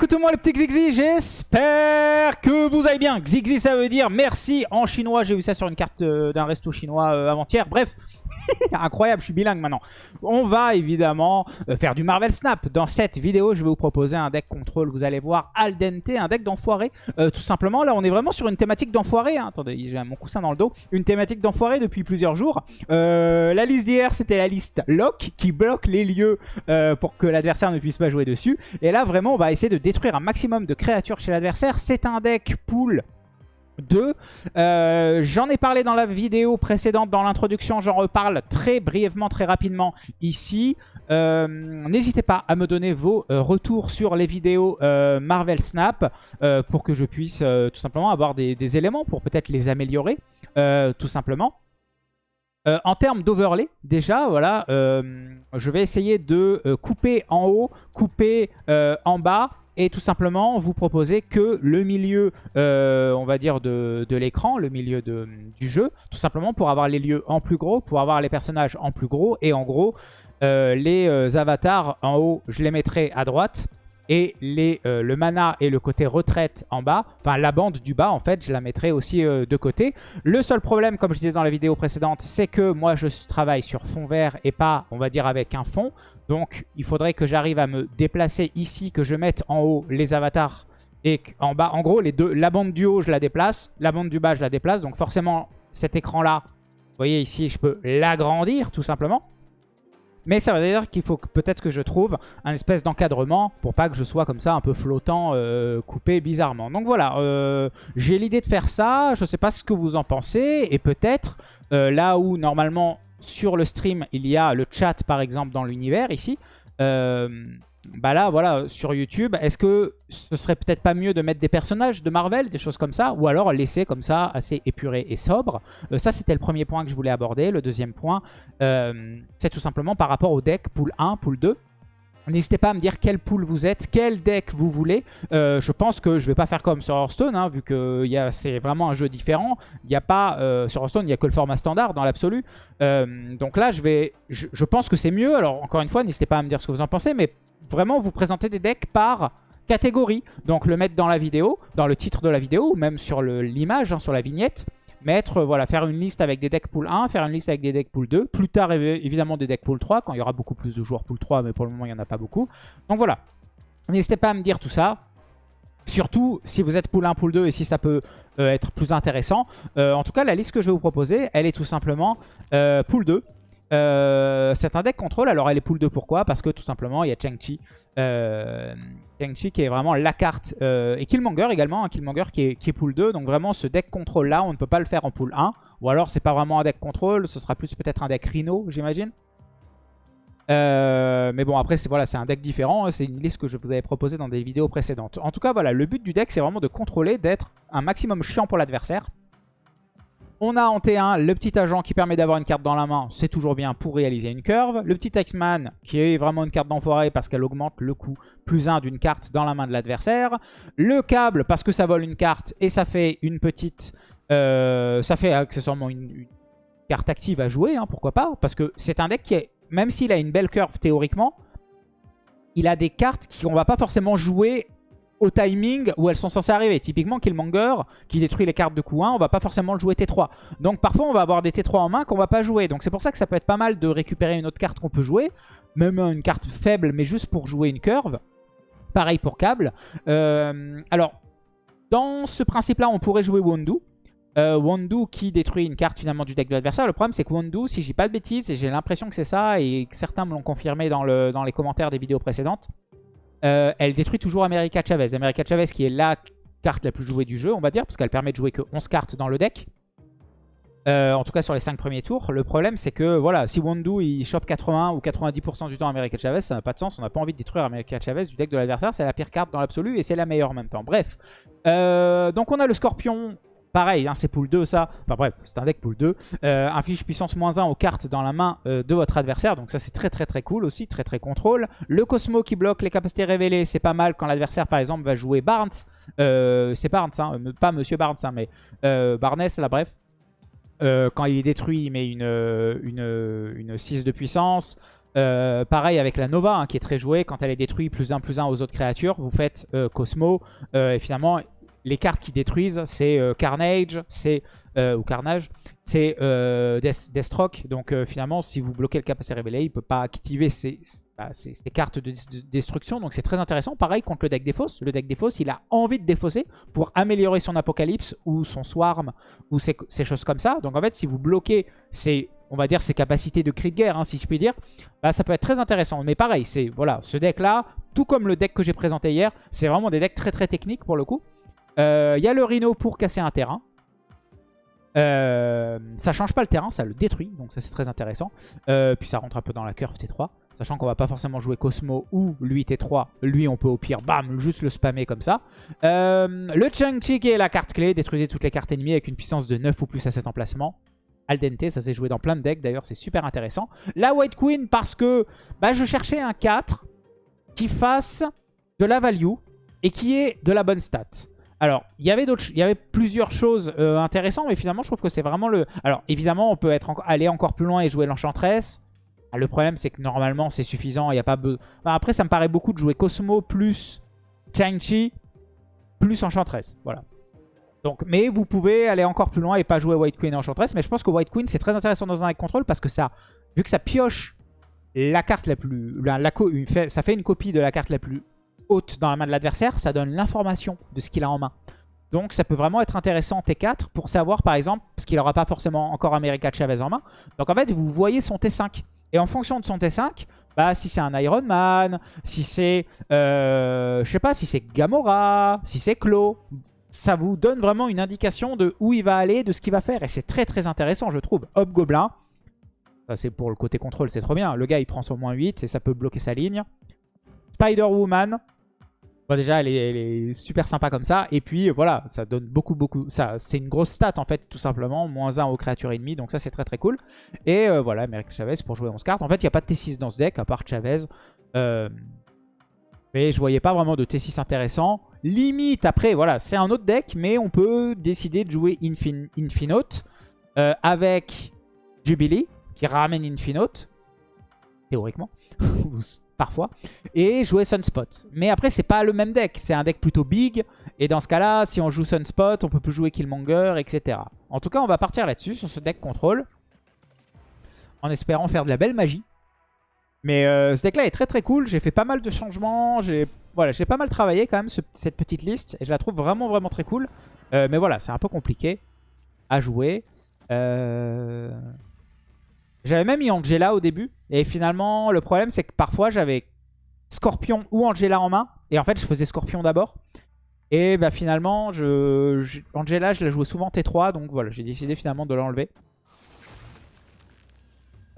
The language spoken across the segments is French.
écoutez-moi les petits Xixi, j'espère que vous allez bien. Xixi ça veut dire merci en chinois, j'ai eu ça sur une carte euh, d'un resto chinois euh, avant-hier. Bref, incroyable, je suis bilingue maintenant. On va évidemment euh, faire du Marvel Snap. Dans cette vidéo, je vais vous proposer un deck contrôle, vous allez voir al dente, un deck d'enfoiré. tout simplement, là on est vraiment sur une thématique d'enfoiré. Hein. Attendez, j'ai mon coussin dans le dos. Une thématique d'enfoiré depuis plusieurs jours. la liste d'hier, c'était la liste lock qui bloque les lieux pour que l'adversaire ne puisse pas jouer dessus. Et là vraiment, on va essayer de détruire un maximum de créatures chez l'adversaire. C'est un deck pool 2. Euh, j'en ai parlé dans la vidéo précédente, dans l'introduction, j'en reparle très brièvement, très rapidement ici. Euh, n'hésitez pas à me donner vos euh, retours sur les vidéos Marvel Snap pour que je puisse tout simplement avoir des, des éléments pour peut-être les améliorer, tout simplement. en termes d'overlay, déjà, voilà, je vais essayer de couper en haut, couper en bas et tout simplement vous proposer que le milieu, euh, on va dire, de, l'écran, le milieu du jeu, tout simplement pour avoir les lieux en plus gros, pour avoir les personnages en plus gros, et en gros, euh, les euh, avatars en haut, je les mettrai à droite, et les, le mana et le côté retraite en bas, enfin la bande du bas en fait, je la mettrai aussi de côté. Le seul problème, comme je disais dans la vidéo précédente, c'est que moi je travaille sur fond vert et pas, on va dire, avec un fond. Donc il faudrait que j'arrive à me déplacer ici, que je mette en haut les avatars et en bas, en gros, la bande du haut je la déplace, la bande du bas je la déplace. Donc forcément cet écran là, vous voyez ici, je peux l'agrandir tout simplement. Mais ça veut dire qu'il faut peut-être que je trouve un espèce d'encadrement pour pas que je sois comme ça un peu flottant, euh, coupé bizarrement. Donc voilà, euh, j'ai l'idée de faire ça. Je sais pas ce que vous en pensez. Et peut-être euh, là où normalement sur le stream il y a le chat par exemple dans l'univers ici bah là, voilà, sur YouTube, est-ce que ce serait peut-être pas mieux de mettre des personnages de Marvel, des choses comme ça, ou alors laisser comme ça, assez épuré et sobre? Euh, Ça, c'était le premier point que je voulais aborder. Le deuxième point, euh, c'est tout simplement par rapport au deck pool 1, pool 2. N'hésitez pas à me dire quel pool vous êtes, quel deck vous voulez. Euh, je pense que je vais pas faire comme sur Hearthstone, hein, vu que c'est vraiment un jeu différent. Il a pas, sur Hearthstone, il n'y a que le format standard dans l'absolu. donc là, je vais, je pense que c'est mieux. Alors encore une fois, n'hésitez pas à me dire ce que vous en pensez, mais vraiment vous présenter des decks par catégorie. Donc le mettre dans la vidéo, dans le titre de la vidéo, ou même sur l'image, hein, sur la vignette. Mettre, voilà, faire une liste avec des decks pool 1, faire une liste avec des decks pool 2. Plus tard, évidemment, des decks pool 3, quand il y aura beaucoup plus de joueurs pool 3, mais pour le moment, il n'y en a pas beaucoup. Donc voilà. N'hésitez pas à me dire tout ça. Surtout si vous êtes pool 1, pool 2 et si ça peut euh, être plus intéressant. Euh, en tout cas, la liste que je vais vous proposer, elle est tout simplement euh, pool 2. Euh, c'est un deck contrôle. Alors, elle est pool 2. Pourquoi? Parce que tout simplement, il y a Chang-Chi. Euh, Chang-Chi qui est vraiment la carte. Euh, et Killmonger également. Un Killmonger qui est, qui est pool 2. Donc, vraiment, ce deck contrôle là, on ne peut pas le faire en pool 1. Ou alors, c'est pas vraiment un deck contrôle. Ce sera plus peut-être un deck Rhino, j'imagine. mais bon, après, c'est voilà, un deck différent. C'est une liste que je vous avais proposée dans des vidéos précédentes. En tout cas, voilà, le but du deck, c'est vraiment de contrôler, d'être un maximum chiant pour l'adversaire. On a en T1 le petit agent qui permet d'avoir une carte dans la main, c'est toujours bien pour réaliser une curve. Le petit X-Man qui est vraiment une carte d'enfoiré parce qu'elle augmente le coût plus 1 d'une carte dans la main de l'adversaire. Le câble parce que ça vole une carte et ça fait une petite... Euh, ça fait accessoirement une, carte active à jouer, hein, pourquoi pas. Parce que c'est un deck qui est, même s'il a une belle curve théoriquement, il a des cartes qu'on va pas forcément jouer au timing où elles sont censées arriver. Typiquement, Killmonger, qui détruit les cartes de coup 1, on va pas forcément le jouer T3. Donc parfois, on va avoir des T3 en main qu'on va pas jouer. Donc c'est pour ça que ça peut être pas mal de récupérer une autre carte qu'on peut jouer. Même une carte faible, mais juste pour jouer une curve. Pareil pour câble. Euh, alors, dans ce principe-là, on pourrait jouer Wondu. Euh, qui détruit une carte finalement du deck de l'adversaire. Le problème c'est que Wondu, si j'ai pas de bêtises, j'ai l'impression que c'est ça, et certains me l'ont confirmé dans les commentaires des vidéos précédentes, euh, elle détruit toujours America Chavez. America Chavez qui est la carte la plus jouée du jeu, on va dire, parce qu'elle permet de jouer que 11 cartes dans le deck. Euh, en tout cas sur les 5 premiers tours. Le problème c'est que voilà, si Wondu il chope 80 ou 90% du temps America Chavez, ça n'a pas de sens. On n'a pas envie de détruire America Chavez du deck de l'adversaire. C'est la pire carte dans l'absolu et c'est la meilleure en même temps. Bref. Euh, donc on a le Scorpion Pareil, hein, c'est pool 2 ça. Enfin bref, c'est un deck pool 2. Euh, inflige puissance moins 1 aux cartes dans la main euh, de votre adversaire. Donc ça c'est très très très cool aussi, très très contrôle. Le Cosmo qui bloque les capacités révélées, c'est pas mal quand l'adversaire par exemple va jouer Barnes. Euh, c'est Barnes, hein, pas Monsieur Barnes, hein, mais Barnes là bref. quand il est détruit, il met une, une, une 6 de puissance. Pareil avec la Nova, qui est très jouée. Quand elle est détruite, plus 1, plus 1 aux autres créatures, vous faites Cosmo. Et finalement, les cartes qui détruisent, c'est Carnage, c'est ou Carnage, c'est Deathstroke. Donc finalement, si vous bloquez le capacité révélé, il ne peut pas activer ces, bah, cartes de, destruction. Donc c'est très intéressant. Pareil contre le deck défausse. Le deck défausse, il a envie de défausser pour améliorer son Apocalypse ou son Swarm ou ces, choses comme ça. Donc en fait, si vous bloquez on va dire, ses capacités de cri de guerre, hein, si je puis dire, bah, ça peut être très intéressant. Mais pareil, c'est voilà, ce deck-là, tout comme le deck que j'ai présenté hier, c'est vraiment des decks très très techniques pour le coup. Il euh, y a le Rhino pour casser un terrain. Euh, ça change pas le terrain, ça le détruit, donc ça c'est très intéressant. Euh, puis ça rentre un peu dans la curve T3, sachant qu'on va pas forcément jouer Cosmo ou lui T3. Lui on peut au pire, bam, juste le spammer comme ça. le Chang-Chi qui est la carte clé, détruisez toutes les cartes ennemies avec une puissance de 9 ou plus à cet emplacement al dente. Ça s'est joué dans plein de decks. D'ailleurs, c'est super intéressant. La White Queen parce que bah, je cherchais un 4 qui fasse de la value et qui ait de la bonne stat. Alors, il y avait il y avait plusieurs choses euh, intéressantes, mais finalement, je trouve que c'est vraiment le... Alors, évidemment, on peut être aller encore plus loin et jouer l'Enchantress. Ah, le problème, c'est que normalement, c'est suffisant. Il y a pas après, ça me paraît beaucoup de jouer Cosmo plus Chang-Chi plus Enchantress. Voilà. Donc, mais vous pouvez aller encore plus loin et pas jouer White Queen et Enchantress. Mais je pense que White Queen, c'est très intéressant dans un contrôle parce que ça, vu que ça pioche la carte la plus... Ça fait une copie de la carte la plus haute dans la main de l'adversaire, ça donne l'information de ce qu'il a en main. Donc ça peut vraiment être intéressant en T4 pour savoir par exemple, parce qu'il n'aura pas forcément encore America Chavez en main. Donc en fait, vous voyez son T5. Et en fonction de son T5, bah, si c'est un Iron Man, si c'est, euh, je sais pas, si c'est Gamora, si c'est Claw, ça vous donne vraiment une indication de où il va aller, de ce qu'il va faire. Et c'est très très intéressant, je trouve. Hop, Gobelin. Ça, c'est pour le côté contrôle, c'est trop bien. Le gars, il prend son moins 8 et ça peut bloquer sa ligne. Spider-Woman. Bon, déjà, elle est, super sympa comme ça. Et puis, voilà, ça donne beaucoup, beaucoup... ça C'est une grosse stat, en fait, tout simplement. Moins 1 aux créatures ennemies. Donc ça, c'est très, très cool. Et euh, voilà, Americ Chavez pour jouer 11 cartes. En fait, il n'y a pas de T6 dans ce deck, à part Chavez. Euh, mais je voyais pas vraiment de T6 intéressant. Limite, après, voilà, c'est un autre deck, mais on peut décider de jouer Infin Infinote euh, avec Jubilee, qui ramène Infinote, théoriquement, parfois, et jouer Sunspot. Mais après, c'est pas le même deck, c'est un deck plutôt big, et dans ce cas-là, si on joue Sunspot, on peut plus jouer Killmonger, etc. En tout cas, on va partir là-dessus, sur ce deck contrôle, en espérant faire de la belle magie. Mais euh, ce deck-là est très très cool. J'ai fait pas mal de changements. J'ai voilà, pas mal travaillé quand même cette petite liste. Et je la trouve vraiment vraiment très cool. Euh, mais voilà, c'est un peu compliqué à jouer. Euh, j'avais même mis Angela au début. Et finalement, le problème c'est que parfois j'avais Scorpion ou Angela en main. Et en fait, je faisais Scorpion d'abord. Et bah finalement, je, Angela, je la jouais souvent T3. Donc voilà, j'ai décidé finalement de l'enlever.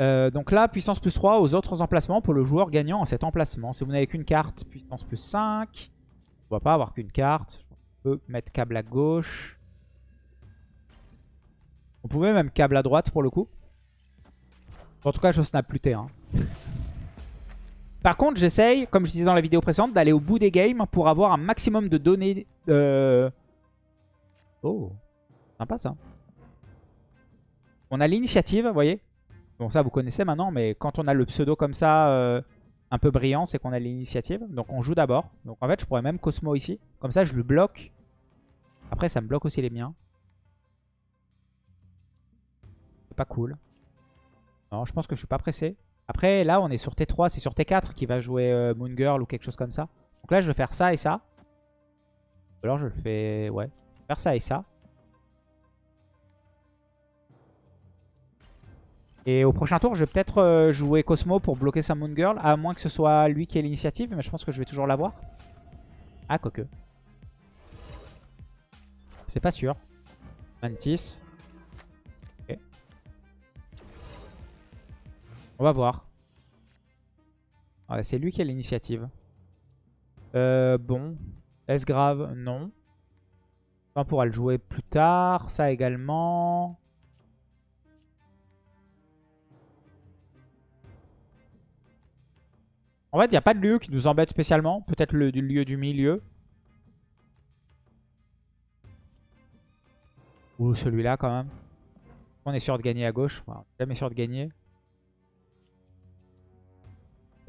Euh, donc là, puissance plus 3 aux autres emplacements pour le joueur gagnant en cet emplacement. Si vous n'avez qu'une carte, puissance plus 5. On va pas avoir qu'une carte. On peut mettre câble à gauche. On pouvait même câble à droite pour le coup. En tout cas, je snap plus T1. Par contre, j'essaye, comme je disais dans la vidéo précédente, d'aller au bout des games pour avoir un maximum de données. Euh, oh, sympa ça. On a l'initiative, vous voyez Bon, ça, vous connaissez maintenant, mais quand on a le pseudo comme ça, euh, un peu brillant, c'est qu'on a l'initiative. Donc, on joue d'abord. Donc, en fait, je pourrais même Cosmo ici. Comme ça, je le bloque. Après, ça me bloque aussi les miens. C'est pas cool. Non, je pense que je suis pas pressé. Après, là, on est sur T3. C'est sur T4 qui va jouer euh, Moon Girl ou quelque chose comme ça. Donc là, je vais faire ça et ça. Ou alors, je le fais... Ouais. Faire ça et ça. Et au prochain tour, je vais peut-être euh, jouer Cosmo pour bloquer sa Moon Girl, à moins que ce soit lui qui ait l'initiative, mais je pense que je vais toujours l'avoir. Ah, quoique. C'est pas sûr. Mantis. On va voir. c'est lui qui a l'initiative. Euh, bon. Est-ce grave? Non. On pourra le jouer plus tard. Ça également. En fait, il n'y a pas de lieu qui nous embête spécialement. Peut-être le lieu du milieu. Ou celui-là quand même. On est sûr de gagner à gauche. Jamais sûr de gagner.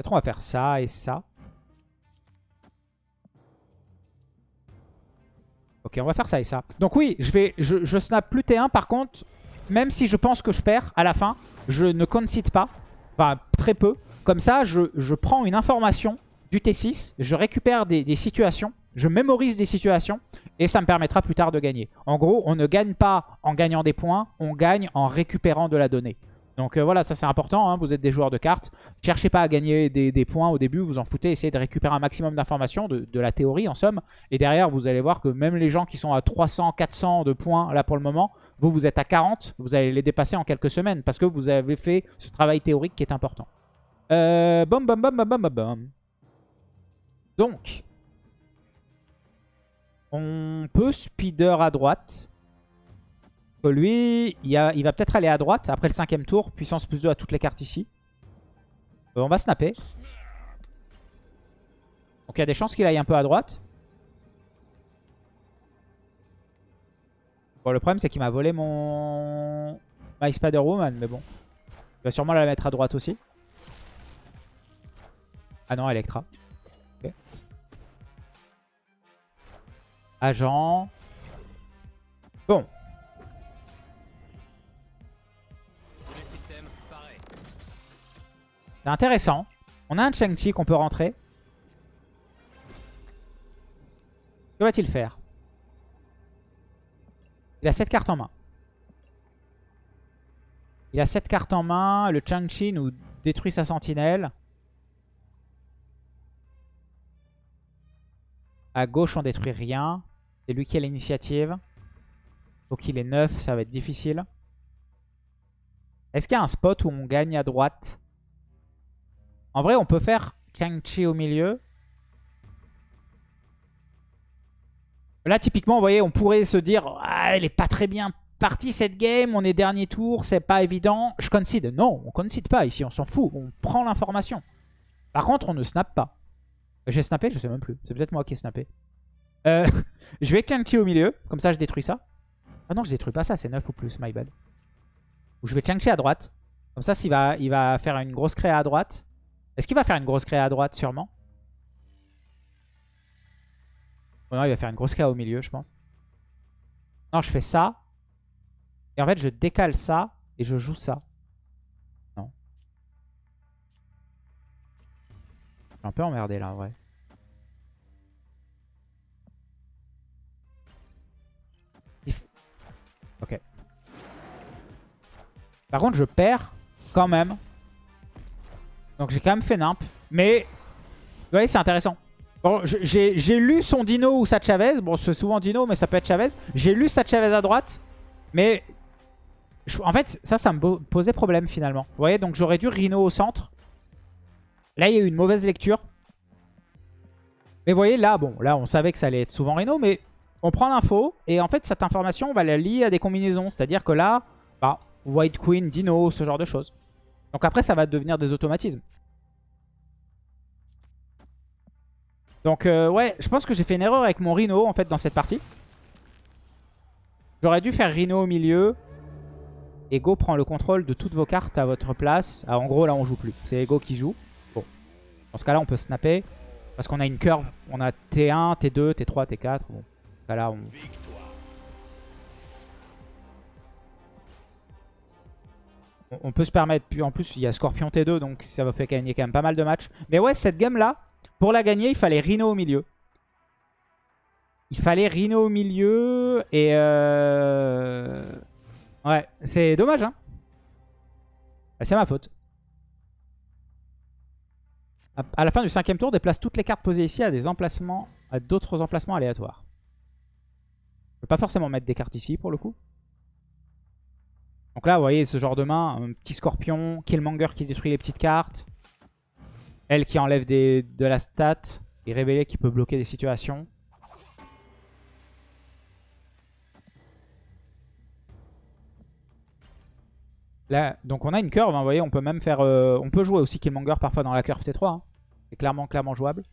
On va faire ça et ça. Ok, on va faire ça et ça. Donc oui, je vais, je, snap plus T1. Par contre, même si je pense que je perds à la fin, je ne concede pas. Enfin, très peu. Comme ça, je, je prends une information du T6, je récupère des, situations, je mémorise des situations, et ça me permettra plus tard de gagner. En gros, on ne gagne pas en gagnant des points, on gagne en récupérant de la donnée. Donc euh, voilà, ça c'est important, hein, vous êtes des joueurs de cartes. Cherchez pas à gagner des, points au début, vous en foutez, essayez de récupérer un maximum d'informations, de, la théorie en somme. Et derrière, vous allez voir que même les gens qui sont à 300, 400 de points là pour le moment, vous, vous êtes à 40, vous allez les dépasser en quelques semaines parce que vous avez fait ce travail théorique qui est important. Euh, bom, bom, bom, bom, bom, bom. Donc, on peut speeder à droite lui, il, va peut-être aller à droite après le cinquième tour. Puissance plus 2 à toutes les cartes ici. Euh, on va snapper. Donc il y a des chances qu'il aille un peu à droite. Bon, le problème, c'est qu'il m'a volé mon... My Spider-Woman, mais bon. Il va sûrement la mettre à droite aussi. Ah non, Electra. Agent. Bon, C'est intéressant. On a un Chang-Chi qu'on peut rentrer. Que va-t-il faire? Il a 7 cartes en main. Il a 7 cartes en main. Le Chang-Chi nous détruit sa sentinelle. À gauche, on détruit rien. C'est lui qui a l'initiative. Faut qu'il ait 9, ça va être difficile. Est-ce qu'il y a un spot où on gagne à droite? En vrai, on peut faire Chang-Chi au milieu. Là, typiquement, vous voyez, on pourrait se dire ah, elle est pas très bien partie cette game, on est dernier tour, c'est pas évident. Je concede. Non, on concede pas ici, on s'en fout. On prend l'information. Par contre, on ne snap pas. J'ai snappé Je sais même plus. C'est peut-être moi qui ai snappé. Euh, je vais Chang-Chi au milieu. Comme ça, je détruis ça. Ah non, je détruis pas ça. C'est 9 ou plus, my bad. Ou je vais Chang-Chi à droite. Comme ça, s'il va, il va faire une grosse créa à droite. Est-ce qu'il va faire une grosse créa à droite Sûrement? non, il va faire une grosse créa au milieu, je pense. Non, je fais ça. Et en fait, je décale ça et je joue ça. Non. Je suis un peu emmerdé là, en vrai. Ok. Par contre, je perds quand même donc j'ai quand même fait nimp. Mais, vous voyez, c'est intéressant. Bon, j'ai lu son Dino ou sa Chavez. Bon, c'est souvent Dino, mais ça peut être Chavez. J'ai lu sa Chavez à droite. Mais, en fait, ça, ça me posait problème finalement. Vous voyez, donc j'aurais dû Rhino au centre. Là, il y a eu une mauvaise lecture. Mais vous voyez, là, bon, là, on savait que ça allait être souvent Rhino, mais on prend l'info. Et en fait, cette information, on va la lier à des combinaisons. C'est-à-dire que là, bah, White Queen, Dino, ce genre de choses. Donc après, ça va devenir des automatismes. Donc euh, ouais, je pense que j'ai fait une erreur avec mon Rhino en fait dans cette partie. J'aurais dû faire Rhino au milieu. Ego prend le contrôle de toutes vos cartes à votre place. Ah, en gros, là, on joue plus. C'est Ego qui joue. Bon. Dans ce cas-là, on peut snapper. Parce qu'on a une curve. On a T1, T2, T3, T4. Bon. Dans ce cas-là, on... on peut se permettre. Puis en plus, il y a Scorpion T2, donc ça va faire gagner quand même pas mal de matchs. Mais ouais, cette game-là, pour la gagner, il fallait Rhino au milieu. Il fallait Rhino au milieu. Et euh... Ouais, c'est dommage, hein. Bah, c'est ma faute. À la fin du cinquième tour, déplace toutes les cartes posées ici à des emplacements, à d'autres emplacements aléatoires. Je peux pas forcément mettre des cartes ici pour le coup. Donc là, vous voyez, ce genre de main, un petit scorpion, Killmonger qui détruit les petites cartes. Elle qui enlève de la stat. Et révélé qui peut bloquer des situations. Là, donc on a une curve, hein, vous voyez, on peut même faire... Euh, on peut jouer aussi Killmonger parfois dans la curve T3. Hein. C'est clairement, clairement jouable.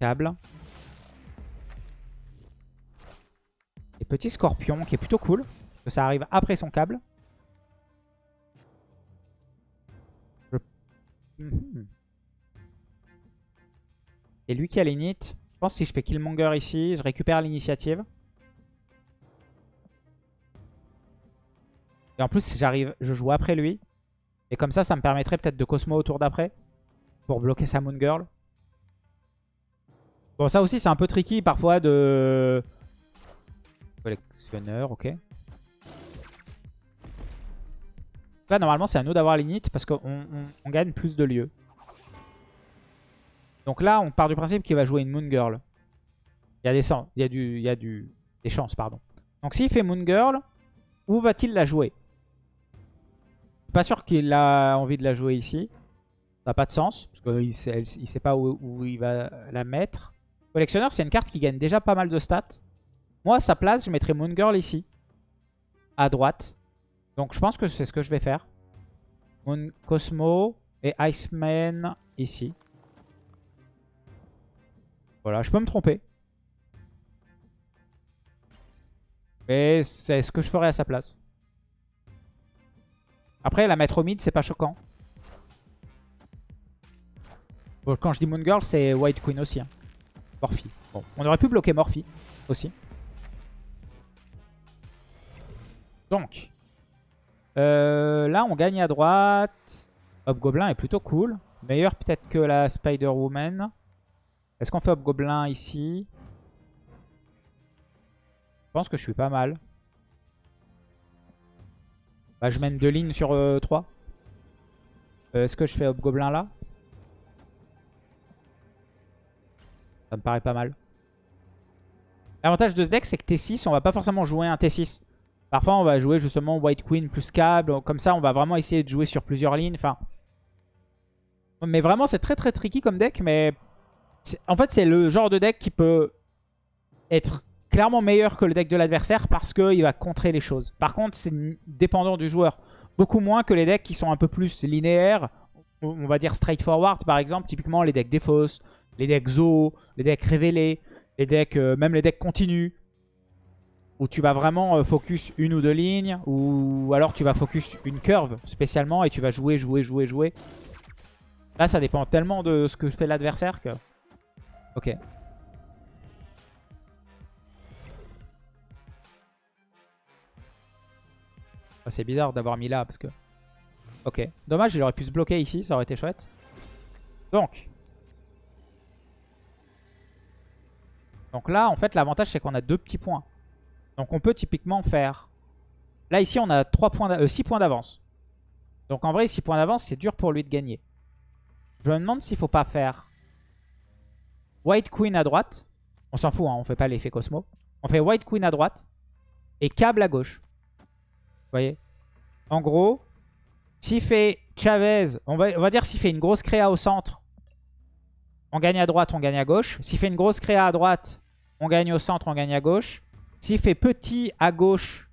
Câble. Petit scorpion qui est plutôt cool. que ça arrive après son câble. Mhm. Et lui qui a l'init. Je pense que si je fais Killmonger ici, je récupère l'initiative. Et en plus, j'arrive, je joue après lui. Et comme ça, ça me permettrait peut-être de Cosmo au tour d'après. Pour bloquer sa Moon Girl. Bon, ça aussi, c'est un peu tricky parfois de... Collectionneur, ok. Là, normalement, c'est à nous d'avoir l'init parce qu'on on, gagne plus de lieux. Donc là, on part du principe qu'il va jouer une Moon Girl. Il y a des, du, des chances, pardon. Donc s'il fait Moon Girl, où va-t-il la jouer? Je suis pas sûr qu'il a envie de la jouer ici. Ça n'a pas de sens, parce qu'il ne sait, pas où, il va la mettre. Collectionneur, c'est une carte qui gagne déjà pas mal de stats. Moi, à sa place, je mettrais Moon Girl ici. À droite. Donc je pense que c'est ce que je vais faire. Moon Cosmo et Iceman ici. Voilà, je peux me tromper. Mais c'est ce que je ferais à sa place. Après, la mettre au mid, c'est pas choquant. quand je dis Moon Girl, c'est White Queen aussi. Hein. Morphy. Bon, on aurait pu bloquer Morphy aussi. Donc, euh, là, on gagne à droite. Hobgoblin est plutôt cool. Meilleur peut-être que la Spider-Woman. Est-ce qu'on fait Hobgoblin ici? Je pense que je suis pas mal. Bah, je mène deux lignes sur 3. Euh, euh, est-ce que je fais Hobgoblin là? Ça me paraît pas mal. L'avantage de ce deck, c'est que T6, on va pas forcément jouer un T6. Parfois, on va jouer justement White Queen plus câble. Comme ça, on va vraiment essayer de jouer sur plusieurs lignes. Enfin, mais vraiment, c'est très très tricky comme deck. Mais en fait, c'est le genre de deck qui peut être clairement meilleur que le deck de l'adversaire parce qu'il va contrer les choses. Par contre, c'est dépendant du joueur. Beaucoup moins que les decks qui sont un peu plus linéaires. On va dire straightforward, par exemple. Typiquement, les decks Défausse, les decks Zo, les decks révélés, euh, même les decks continus où tu vas vraiment euh, focus une ou deux lignes, ou alors tu vas focus une curve spécialement et tu vas jouer, jouer, jouer, jouer. Là, ça dépend tellement de ce que fait l'adversaire que... Ok. Ah, c'est bizarre d'avoir mis là parce que... Ok. Dommage, il aurait pu se bloquer ici, ça aurait été chouette. Donc. Donc là, en fait, l'avantage, c'est qu'on a deux petits points. Donc on peut typiquement faire... Là ici on a 3 points 6 euh, points d'avance. Donc en vrai 6 points d'avance c'est dur pour lui de gagner. Je me demande s'il faut pas faire White Queen à droite. On s'en fout, hein, on fait pas l'effet Cosmo. On fait White Queen à droite et câble à gauche. Vous voyez? En gros, s'il fait Chavez, on va dire s'il fait une grosse créa au centre, on gagne à droite, on gagne à gauche. S'il fait une grosse créa à droite, on gagne au centre, on gagne à gauche. S'il fait petit à gauche...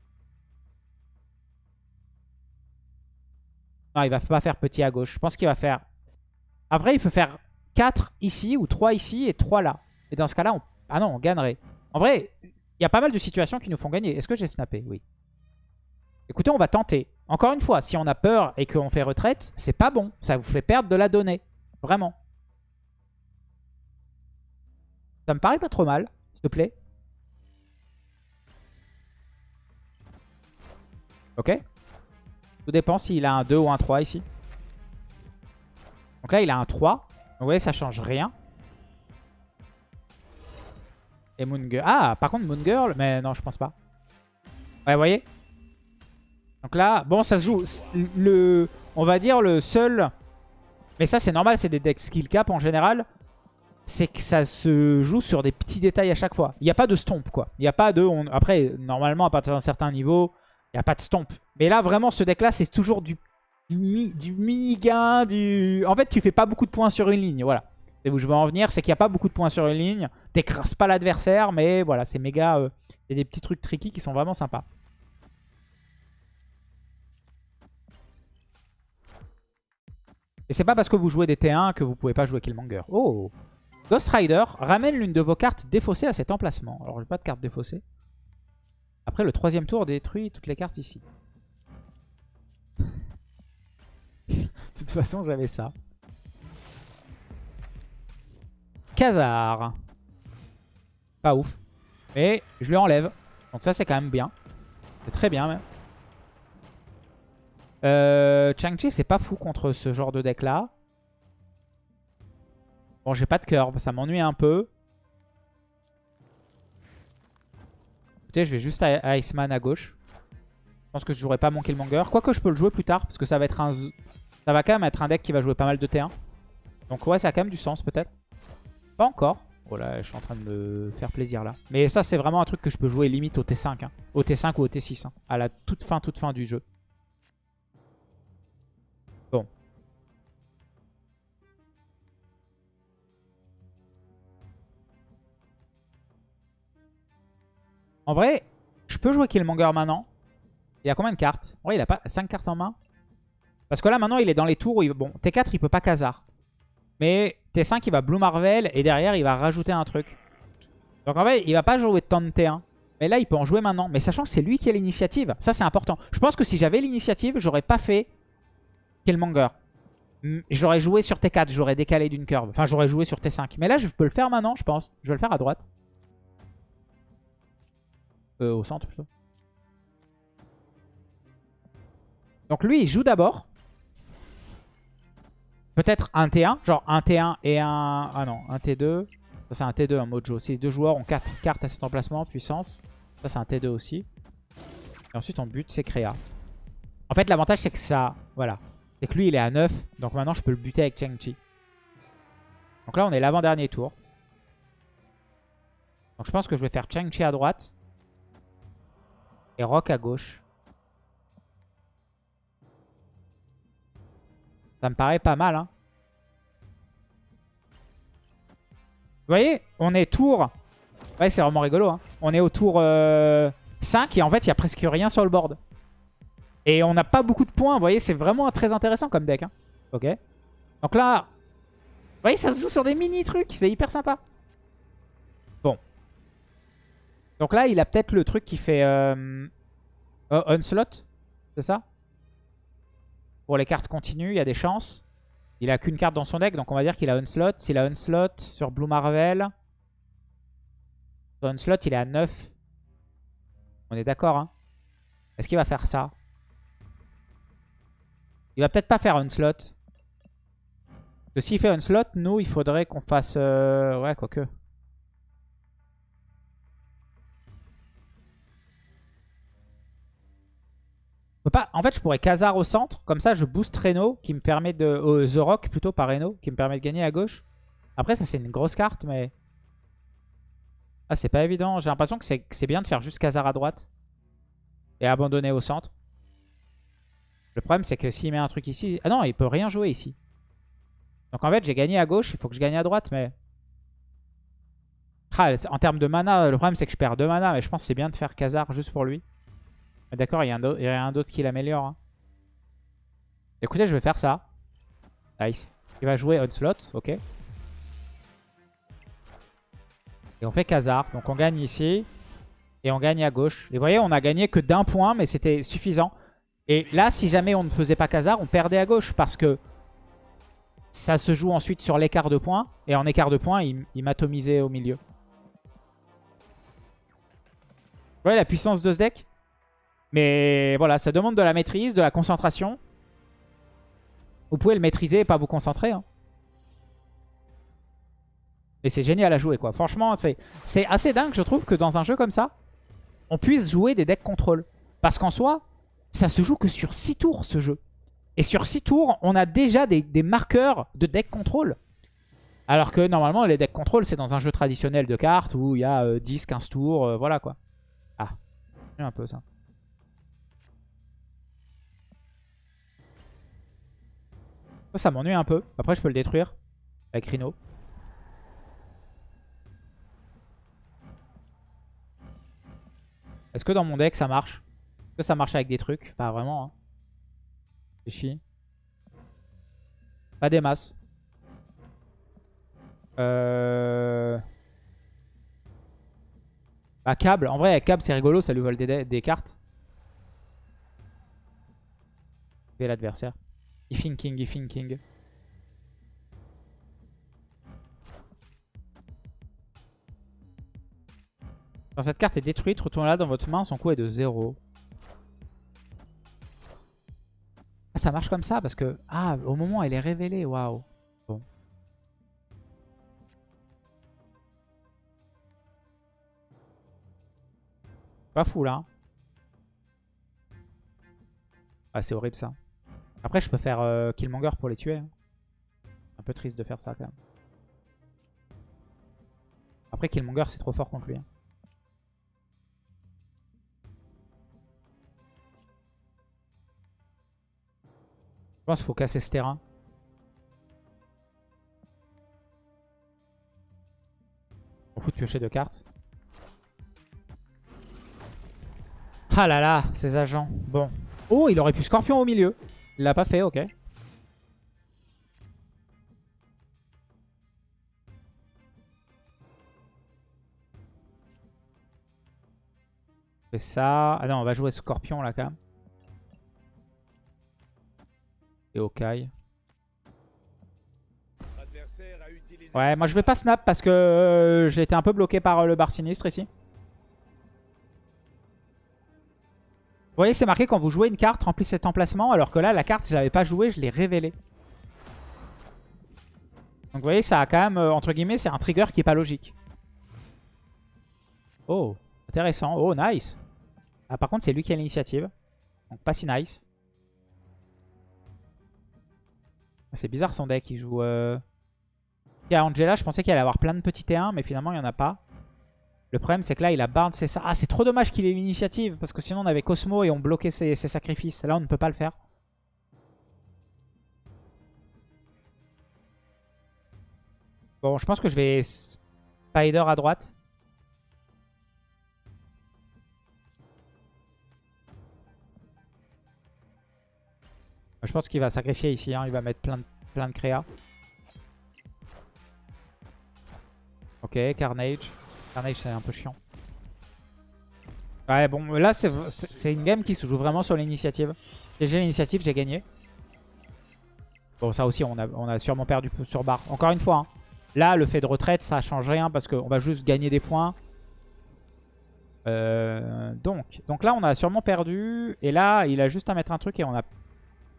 Non, il va pas faire petit à gauche. Je pense qu'il va faire... Après, il peut faire 4 ici ou 3 ici et 3 là. Et dans ce cas-là, on... ah non, on gagnerait. En vrai, il y a pas mal de situations qui nous font gagner. Est-ce que j'ai snappé? Oui. Écoutez, on va tenter. Encore une fois, si on a peur et qu'on fait retraite, c'est pas bon. Ça vous fait perdre de la donnée. Vraiment. Ça me paraît pas trop mal, s'il te plaît. Ok Tout dépend s'il a un 2 ou un 3 ici. Donc là, il a un 3. Donc vous voyez, ça change rien. Et Moon Girl. Ah, par contre, Moon Girl. Mais non, je pense pas. Ouais, vous voyez Donc là, bon, ça se joue. On va dire le seul... Mais ça, c'est normal, c'est des decks skill cap en général. C'est que ça se joue sur des petits détails à chaque fois. Il n'y a pas de stomp, quoi. Il n'y a pas de... Après, normalement, à partir d'un certain niveau, il n'y a pas de stomp. Mais là, vraiment, ce deck-là, c'est toujours du, du, mini-gain. Du... En fait, tu fais pas beaucoup de points sur une ligne. Voilà. C'est où je veux en venir. C'est qu'il n'y a pas beaucoup de points sur une ligne. T'écrases pas l'adversaire. Mais voilà, c'est méga... Euh, c'est des petits trucs tricky qui sont vraiment sympas. Et c'est pas parce que vous jouez des T1 que vous pouvez pas jouer Killmonger. Oh Ghost Rider ramène l'une de vos cartes défaussées à cet emplacement. Alors j'ai pas de carte défaussée. Après, le troisième tour détruit toutes les cartes ici. de toute façon, j'avais ça. Khazar. Pas ouf. Mais je lui enlève. Donc ça, c'est quand même bien. C'est très bien, même. Euh, Chang-Chi, c'est pas fou contre ce genre de deck-là. Bon, j'ai pas de curve. Ça m'ennuie un peu. Je vais juste à Iceman à gauche. Je pense que je jouerai pas mon Killmonger. Quoique je peux le jouer plus tard. Parce que ça va être un... Ça va quand même être un deck qui va jouer pas mal de T1. Donc ouais, ça a quand même du sens peut-être. Pas encore. Oh là, je suis en train de me faire plaisir là. Mais ça, c'est vraiment un truc que je peux jouer limite au T5. Hein. Au T5 ou au T6. Hein. À la toute fin, toute fin du jeu. En vrai, je peux jouer Killmonger maintenant. Il a combien de cartes En vrai, il a pas 5 cartes en main. Parce que là, maintenant, il est dans les tours où il... Bon, T4, il peut pas Khazar. Mais T5, il va Blue Marvel et derrière, il va rajouter un truc. Donc en fait, il va pas jouer tant de T1. Mais là, il peut en jouer maintenant. Mais sachant que c'est lui qui a l'initiative, ça c'est important. Je pense que si j'avais l'initiative, j'aurais pas fait Killmonger. J'aurais joué sur T4, j'aurais décalé d'une curve. Enfin, j'aurais joué sur T5. Mais là, je peux le faire maintenant, je pense. Je vais le faire à droite. Euh, au centre, plutôt. Donc lui, il joue d'abord. Peut-être un T1, genre un T1 et un... Ah non, un T2. Ça c'est un T2, un Mojo. Si les deux joueurs ont 4 cartes à cet emplacement, puissance. Ça c'est un T2 aussi. Et ensuite on bute, c'est Créa. En fait l'avantage c'est que ça... Voilà. C'est que lui il est à 9. Donc maintenant je peux le buter avec Cheng-Chi. Donc là on est l'avant-dernier tour. Donc je pense que je vais faire Cheng-Chi à droite. Et Rock à gauche. Ça me paraît pas mal. Hein. Vous voyez On est tour... Ouais, c'est vraiment rigolo. Hein. On est au tour 5 euh, et en fait, il y a presque rien sur le board. Et on n'a pas beaucoup de points. Vous voyez, c'est vraiment très intéressant comme deck. Hein. Ok. Donc là... Vous voyez, ça se joue sur des mini-trucs. C'est hyper sympa. Donc là, il a peut-être le truc qui fait... Euh... Onslaught C'est ça? Pour les cartes continues, il y a des chances. Il a qu'une carte dans son deck, donc on va dire qu'il a Onslaught. S'il a Onslaught sur Blue Marvel, sur Onslaught, il est à 9. On est d'accord, hein? Est-ce qu'il va faire ça? Il va peut-être pas faire Onslaught. Parce que s'il fait Onslaught, nous, il faudrait qu'on fasse... Euh, ouais, quoique. En fait, je pourrais Khazar au centre. Comme ça, je booste Reno, qui me permet de... Euh, The Rock, plutôt, par Reno, qui me permet de gagner à gauche. Après, ça, c'est une grosse carte, mais... Ah, c'est pas évident. J'ai l'impression que c'est bien de faire juste Khazar à droite. Et abandonner au centre. Le problème, c'est que s'il met un truc ici... Ah non, il peut rien jouer ici. Donc en fait, j'ai gagné à gauche. Il faut que je gagne à droite, mais... Ah, en termes de mana, le problème, c'est que je perds deux mana. Mais je pense que c'est bien de faire Khazar juste pour lui. D'accord, il y a un d'autre qui l'améliore. Hein. Écoutez, je vais faire ça. Nice. Il va jouer Onslaught, ok. Et on fait Khazar. Donc on gagne ici. Et on gagne à gauche. Et vous voyez, on a gagné que d'un point, mais c'était suffisant. Et là, si jamais on ne faisait pas Khazar, on perdait à gauche. Parce que ça se joue ensuite sur l'écart de points. Et en écart de points, il, il m'atomisait au milieu. Vous voyez la puissance de ce deck? Mais voilà, ça demande de la maîtrise, de la concentration. Vous pouvez le maîtriser et pas vous concentrer. Hein. Et c'est génial à jouer quoi. Franchement, c'est assez dingue je trouve que dans un jeu comme ça, on puisse jouer des decks contrôle. Parce qu'en soi, ça se joue que sur 6 tours ce jeu. Et sur 6 tours, on a déjà des, marqueurs de deck contrôle. Alors que normalement, les decks contrôle, c'est dans un jeu traditionnel de cartes où il y a 10, euh, 15 tours, euh, voilà quoi. Ah, un peu ça. Ça, m'ennuie un peu. Après, je peux le détruire avec Rhino. Est-ce que dans mon deck, ça marche? Est-ce que ça marche avec des trucs? Pas vraiment. Hein. C'est Pas des masses. Euh... Bah, câble. En vrai, avec câble, c'est rigolo. Ça lui vole des, des cartes. Et l'adversaire. Il thinking, thinking. Quand cette carte est détruite, retournez-la dans votre main, son coût est de 0. Ah, ça marche comme ça parce que... Ah, au moment elle est révélée, waouh. Bon. Pas fou là. Hein. Ah, c'est horrible ça. Après, je peux faire euh, Killmonger pour les tuer. hein. Un peu triste de faire ça quand même. Après, Killmonger, c'est trop fort contre lui. hein. Je pense qu'il faut casser ce terrain. On fout de piocher deux cartes. Ah là là, ces agents. Bon. Oh, il aurait pu Scorpion au milieu. Il l'a pas fait, ok. fait ça. Ah non, on va jouer Scorpion là quand même. Et Okai. Ouais, moi je vais pas snap parce que euh, j'ai été un peu bloqué par euh, le bar sinistre ici. Vous voyez, c'est marqué quand vous jouez une carte, remplis cet emplacement. Alors que là, la carte, je l'avais pas jouée, je l'ai révélée. Donc vous voyez, ça a quand même, euh, entre guillemets, c'est un trigger qui est pas logique. Oh, intéressant. Oh, nice. Ah, par contre, c'est lui qui a l'initiative. Donc pas si nice. C'est bizarre son deck, il joue... Euh... Il y a Angela, je pensais qu'il allait avoir plein de petits T1, mais finalement il n'y en a pas. Le problème c'est que là il a Barnes, c'est ça. Ah c'est trop dommage qu'il ait l'initiative, parce que sinon on avait Cosmo et on bloquait ses, ses sacrifices. Là on ne peut pas le faire. Bon, je pense que je vais Spider à droite. Je pense qu'il va sacrifier ici, hein. il va mettre plein de, plein de créa. Ok, Carnage. C'est un peu chiant. Ouais bon là c'est une game qui se joue vraiment sur l'initiative. J'ai l'initiative j'ai gagné. Bon ça aussi on a, sûrement perdu sur barre. Encore une fois, hein. là le fait de retraite ça change rien parce qu'on va juste gagner des points. Euh, donc, donc là on a sûrement perdu. Et là il a juste à mettre un truc et on a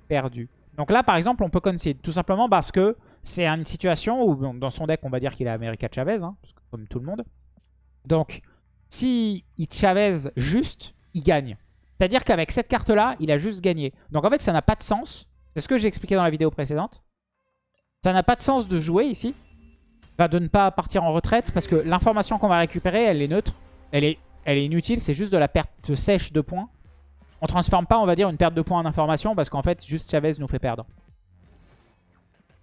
perdu. Donc là, par exemple, on peut concede. Tout simplement parce que c'est une situation où, dans son deck, on va dire qu'il a America Chavez, hein, comme tout le monde. Donc, si il Chavez juste, il gagne. C'est-à-dire qu'avec cette carte-là, il a juste gagné. Donc en fait, ça n'a pas de sens. C'est ce que j'ai expliqué dans la vidéo précédente. Ça n'a pas de sens de jouer ici. Enfin, de ne pas partir en retraite parce que l'information qu'on va récupérer, elle est neutre. Elle est, inutile. C'est juste de la perte sèche de points. On transforme pas, on va dire, une perte de points en information parce qu'en fait, juste Chavez nous fait perdre.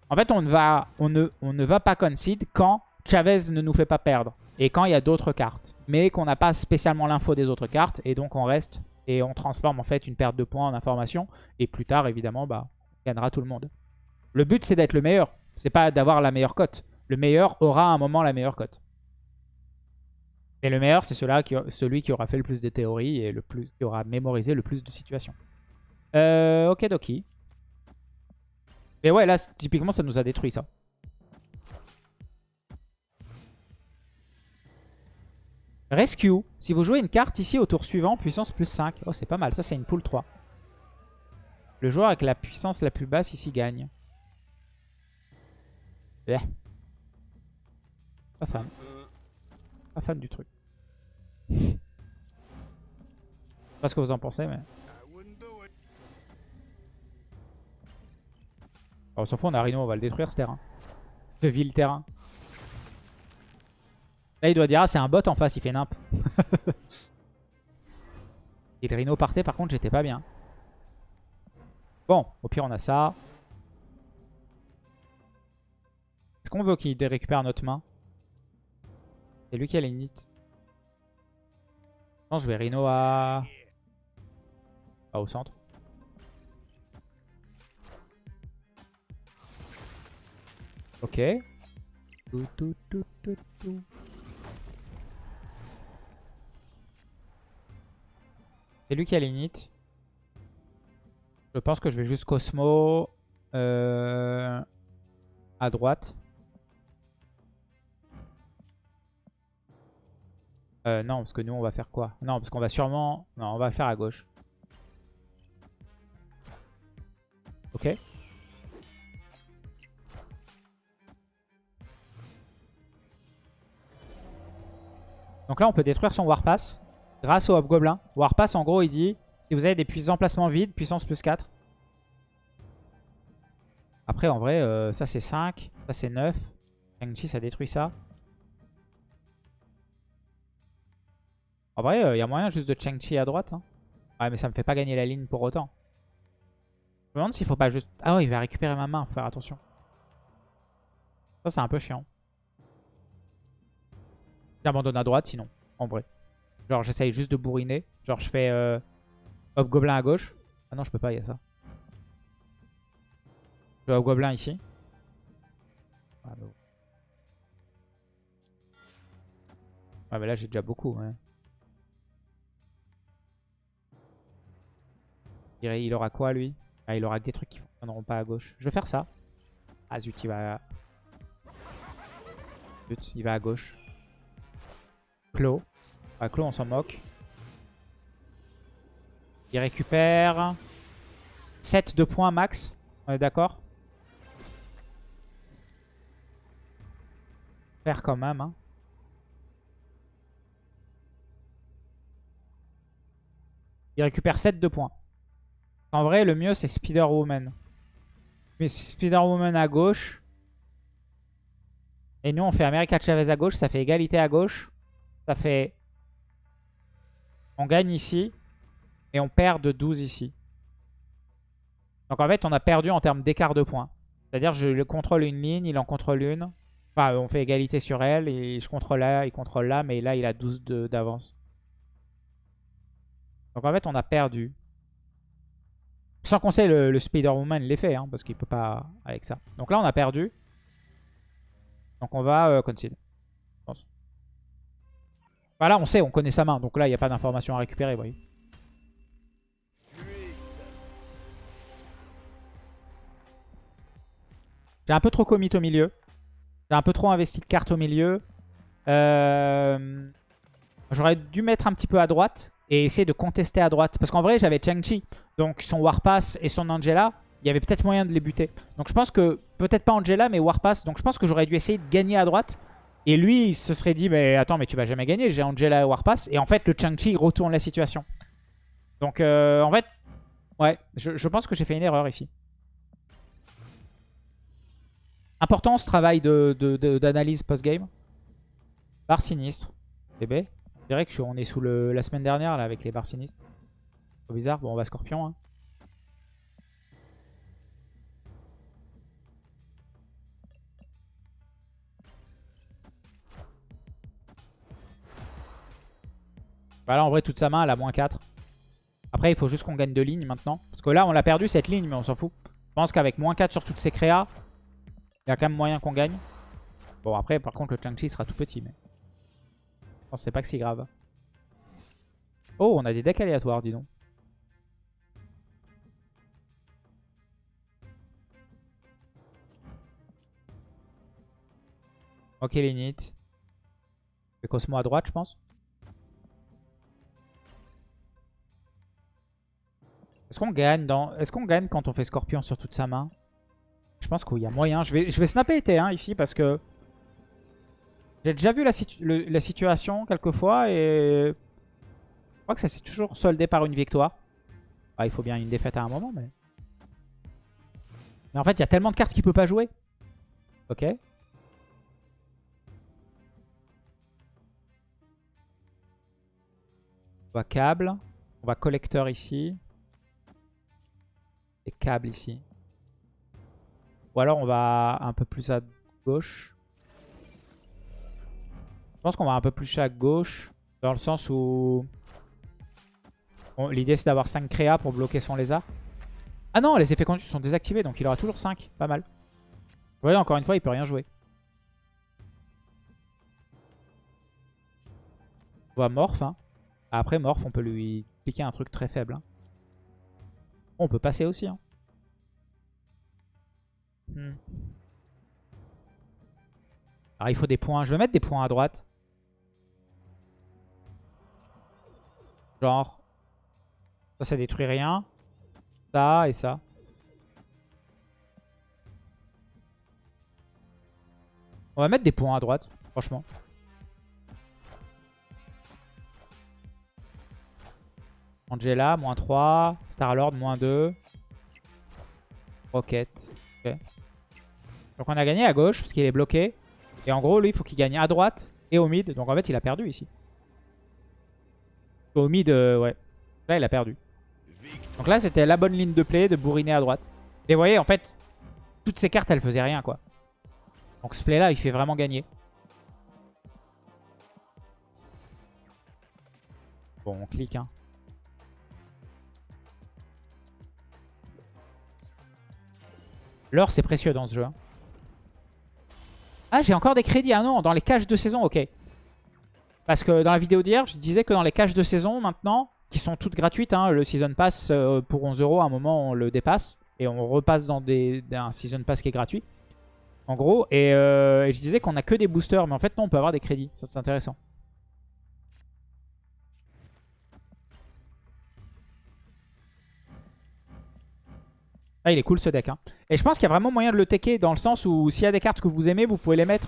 En fait, on ne va, on ne, on ne va pas concede quand Chavez ne nous fait pas perdre. Et quand il y a d'autres cartes. Mais qu'on n'a pas spécialement l'info des autres cartes. Et donc, on reste et on transforme en fait une perte de points en information. Et plus tard, évidemment, bah, on gagnera tout le monde. Le but, c'est d'être le meilleur. C'est pas d'avoir la meilleure cote. Le meilleur aura à un moment la meilleure cote. Et le meilleur, c'est celui qui aura fait le plus de théories et le plus, qui aura mémorisé le plus de situations. Euh, ok, Doki. Mais ouais, là, typiquement, ça nous a détruit, ça. Rescue. Si vous jouez une carte ici au tour suivant, puissance plus 5. Oh, c'est pas mal. Ça, c'est une pool 3. Le joueur avec la puissance la plus basse ici gagne. Eh. Pas fan. Pas fan du truc. Je sais pas ce que vous en pensez, mais... Oh, on s'en fout, on a Rhino, on va le détruire ce terrain. Ce vil terrain. Là, il doit dire, ah, c'est un bot en face, il fait nimp. Et le Rhino partait, par contre, j'étais pas bien. Bon, au pire, on a ça. Est-ce qu'on veut qu'il récupère notre main? C'est lui qui a l'init. Non, je vais Rhino à... au centre. Ok. Tout, tout, tout, C'est lui qui a l'init. Je pense que je vais juste Cosmo euh, à droite. Euh, non, parce que nous, on va faire quoi? Non, parce qu'on va sûrement... Non, on va faire à gauche. Ok. Donc là, on peut détruire son Warpass grâce au Hobgoblin. Warpass, en gros, il dit si vous avez des puissants emplacements vides, puissance plus 4. Après, en vrai, euh, ça c'est 5, ça c'est 9. Shang-Chi, ça détruit ça. En vrai, il euh, y a moyen juste de Chang-Chi à droite. Hein. Ouais, mais ça me fait pas gagner la ligne pour autant. Je me demande s'il faut pas juste... Ah ouais, il va récupérer ma main, faire attention. Ça, c'est un peu chiant. J'abandonne à droite sinon, en vrai. Genre, j'essaye juste de bourriner. Genre, je fais euh, Hop Gobelin à gauche. Ah non, je peux pas, il y a ça. Je fais Hop Gobelin ici. Ah, bah... Ouais, mais là, j'ai déjà beaucoup. Ouais. Il aura quoi, lui? Ah, Il aura des trucs qui fonctionneront pas à gauche. Je vais faire ça. Ah zut, il va... Zut, il va à gauche. Clos. Ah, Clos, on s'en moque. Il récupère 7 de points max. On est d'accord? Faire quand même. Hein. Il récupère 7 de points. En vrai, le mieux, c'est Spider-Woman. Mais Spider-Woman à gauche. Et nous, on fait America Chavez à gauche. Ça fait égalité à gauche. Ça fait... On gagne ici. Et on perd de 12 ici. Donc en fait, on a perdu en termes d'écart de points. C'est-à-dire, je contrôle une ligne, il en contrôle une. Enfin, on fait égalité sur elle. Et je contrôle là, il contrôle là. Mais là, il a 12 d'avance. Donc en fait, on a perdu. Sans qu'on sait le, Spider-Woman l'effet, hein, parce qu'il peut pas avec ça. Donc là, on a perdu. Donc on va euh, concede. Voilà, on sait, on connaît sa main. Donc là, il n'y a pas d'information à récupérer, vous voyez. J'ai un peu trop commit au milieu. J'ai un peu trop investi de cartes au milieu. Euh, j'aurais dû mettre un petit peu à droite et essayer de contester à droite. Parce qu'en vrai, j'avais Chang-Chi, donc son Warpass et son Angela, il y avait peut-être moyen de les buter. Donc je pense que, peut-être pas Angela, mais Warpass. Donc je pense que j'aurais dû essayer de gagner à droite. Et lui, il se serait dit, mais attends, mais tu vas jamais gagner, j'ai Angela Warpass. Et en fait, le Chang-Chi retourne la situation. Donc euh, en fait, ouais, je, pense que j'ai fait une erreur ici. Important ce travail d'analyse post-game. Barre sinistre. Bébé. C'est vrai qu'on est sous la semaine dernière là avec les barres sinistres. C'est bizarre. Bon, on va Scorpion. Hein. Voilà, en vrai, toute sa main, elle a moins 4. Après, il faut juste qu'on gagne deux lignes maintenant. Parce que là, on l'a perdu cette ligne, mais on s'en fout. Je pense qu'avec moins 4 sur toutes ces créas, il y a quand même moyen qu'on gagne. Bon, après, par contre, le Chang-Chi sera tout petit. mais je pense c'est pas que c'est grave. Oh, on a des decks aléatoires, dis donc. Ok, l'init. Et Cosmo à droite, je pense. Est-ce qu'on gagne quand on fait Scorpion sur toute sa main? Je pense qu'il y a moyen. Je vais, je vais snapper été hein, ici parce que... J'ai déjà vu la, situation quelques fois et... Je crois que ça s'est toujours soldé par une victoire. Ah, il faut bien une défaite à un moment, mais... Mais en fait, il y a tellement de cartes qu'il peut pas jouer. Ok. On va câble. On va collecteur ici. Et câble ici. Ou alors on va un peu plus à gauche. Je pense qu'on va un peu plus à gauche. Dans le sens où... L'idée c'est d'avoir 5 créas pour bloquer son lézard. Ah non, les effets conduits sont désactivés, donc il aura toujours 5. Pas mal. Vous encore une fois, il peut rien jouer. On va Morph. Hein. Après, Morph, on peut lui piquer un truc très faible. Hein. On peut passer aussi. Hein. Hmm. Alors il faut des points. Je vais mettre des points à droite. Genre, ça, ça détruit rien. Ça et ça. On va mettre des points à droite, franchement. Angela, moins 3. Starlord, moins 2. Rocket. Ok. Donc on a gagné à gauche parce qu'il est bloqué. Et en gros, lui, il faut qu'il gagne à droite et au mid. Donc en fait, il a perdu ici. Au mid, euh, ouais. Là, il a perdu. Donc là, c'était la bonne ligne de play de bourriner à droite. Et vous voyez, en fait, toutes ces cartes, elles faisaient rien, quoi. Donc ce play-là, il fait vraiment gagner. Bon, on clique, hein. L'or, c'est précieux dans ce jeu. hein. Ah, j'ai encore des crédits. Ah non, dans les caches de saison, ok. Parce que dans la vidéo d'hier, je disais que dans les caches de saison, maintenant, qui sont toutes gratuites, hein, le Season Pass euh, pour 11 euros, à un moment, on le dépasse. Et on repasse dans des, un Season Pass qui est gratuit. En gros, et, euh, et je disais qu'on a que des boosters, mais en fait, non, on peut avoir des crédits. Ça, c'est intéressant. Ah, il est cool ce deck. Hein. Et je pense qu'il y a vraiment moyen de le techer dans le sens où s'il y a des cartes que vous aimez, vous pouvez les mettre.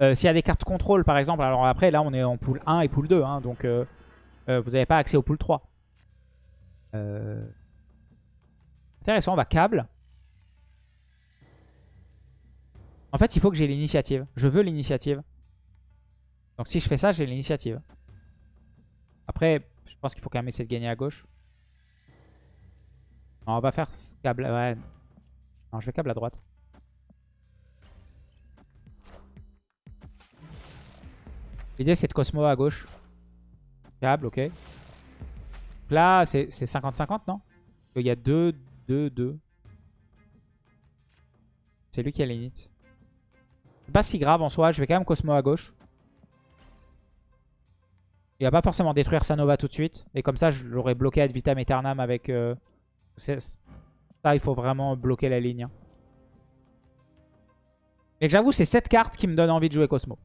Euh, s'il y a des cartes contrôle par exemple, alors après là on est en pool 1 et pool 2, hein, donc euh, euh, vous n'avez pas accès au pool 3. Intéressant, on va câble. En fait il faut que j'ai l'initiative. Je veux l'initiative. Donc si je fais ça, j'ai l'initiative. Après, je pense qu'il faut quand même essayer de gagner à gauche. On va faire câble. Ouais. Non, je vais câble à droite. L'idée, c'est de Cosmo à gauche. Câble, ok. Là, c'est 50-50, non? Il y a 2, 2, 2. C'est lui qui a l'init. C'est pas si grave en soi. Je vais quand même Cosmo à gauche. Il va pas forcément détruire sa Nova tout de suite. Et comme ça, je l'aurais bloqué ad vitam aeternam avec... Euh, ça, il faut vraiment bloquer la ligne. Et j'avoue, c'est cette carte qui me donne envie de jouer Cosmo.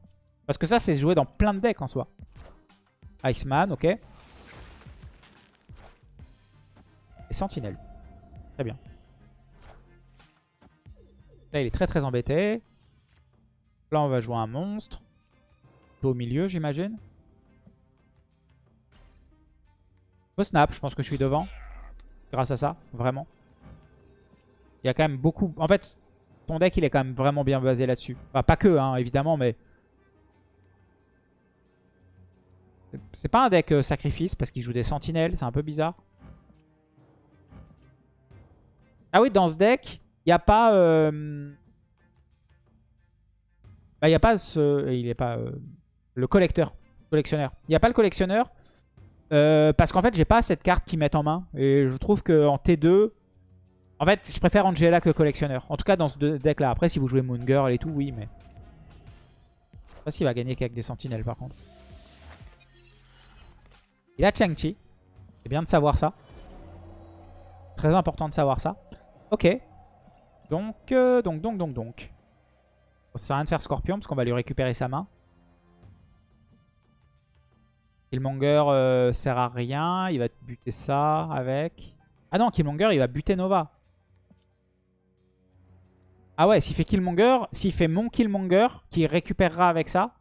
Parce que ça, c'est joué dans plein de decks en soi. Iceman, ok. Et Sentinelle. Très bien. Là, il est très très embêté. Là, on va jouer un monstre. Au milieu, j'imagine. Au snap, je pense que je suis devant. Grâce à ça, vraiment. Il y a quand même beaucoup... En fait, ton deck, il est quand même vraiment bien basé là-dessus. Enfin, pas que, hein, évidemment, mais... C'est pas un deck euh, sacrifice parce qu'il joue des sentinelles, c'est un peu bizarre. Ah oui, dans ce deck, il n'y a pas... Euh... Bah, il n'y a pas ce... Il est pas... Euh, le collecteur. Collectionneur. Il n'y a pas le collectionneur. Parce qu'en fait, j'ai pas cette carte qui met en main. Et je trouve qu'en T2... En fait, je préfère Angela que collectionneur. En tout cas, dans ce deck-là. Après, si vous jouez Moon Girl et tout, oui, mais... Je sais pas s'il va gagner qu'avec des sentinelles, par contre. Il a Chang-Chi. C'est bien de savoir ça. Très important de savoir ça. Ok. Donc, euh, donc, donc, donc, donc. Ça sert à rien de faire Scorpion parce qu'on va lui récupérer sa main. Killmonger euh, sert à rien. Il va buter ça avec. Ah non, Killmonger, il va buter Nova. Ah ouais, s'il fait Killmonger, s'il fait mon Killmonger, qui récupérera avec ça,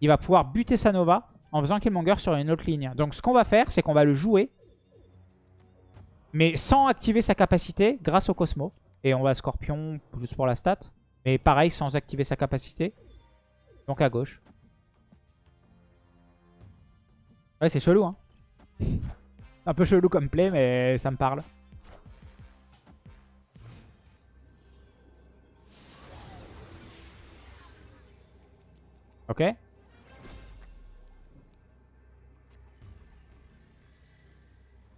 il va pouvoir buter sa Nova en faisant Killmonger sur une autre ligne. Donc ce qu'on va faire, c'est qu'on va le jouer, mais sans activer sa capacité grâce au Cosmo. Et on va Scorpion juste pour la stat. Mais pareil, sans activer sa capacité. Donc à gauche. Ouais, c'est chelou, hein. Un peu chelou comme play, mais ça me parle. Ok.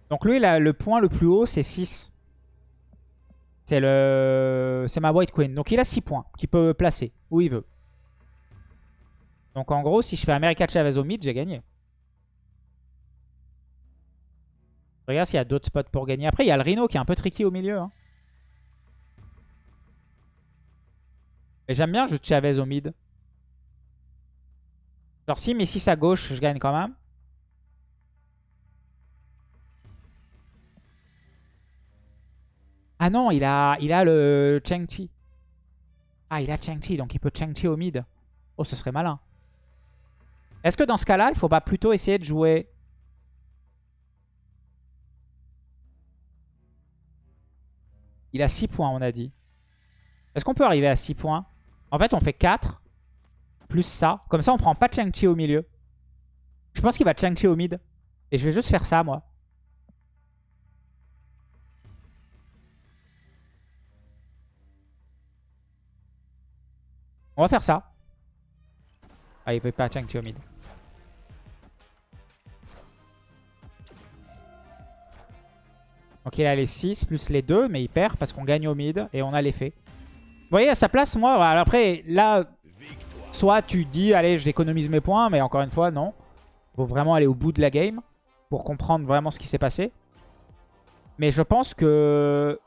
Donc lui, le point le plus haut, c'est 6. C'est le, c'est ma White Queen. Donc il a 6 points qu'il peut placer où il veut. Donc en gros, si je fais America Chavez au mid, j'ai gagné. Regarde s'il y a d'autres spots pour gagner. Après, il y a le Rhino qui est un peu tricky au milieu. Hein. Et j'aime bien jouer Chavez au mid. Genre si mais 6 à gauche, je gagne quand même. Ah non, il a, il a le Chang-Chi. Ah, il a Chang-Chi, donc il peut Chang-Chi au mid. Oh, ce serait malin. Est-ce que dans ce cas-là, il faut pas plutôt essayer de jouer... Il a 6 points, on a dit. Est-ce qu'on peut arriver à 6 points? En fait, on fait 4 plus ça. Comme ça, on prend pas Chang-Chi au milieu. Je pense qu'il va Chang-Chi au mid. Et je vais juste faire ça, moi. On va faire ça. Ah, il peut pas Chang-Chi au mid. Donc il a les 6 plus les 2, mais il perd parce qu'on gagne au mid et on a l'effet. Vous voyez, à sa place, moi, après, là, soit tu dis, allez, j'économise mes points, mais encore une fois, non. Faut vraiment aller au bout de la game pour comprendre vraiment ce qui s'est passé. Mais je pense que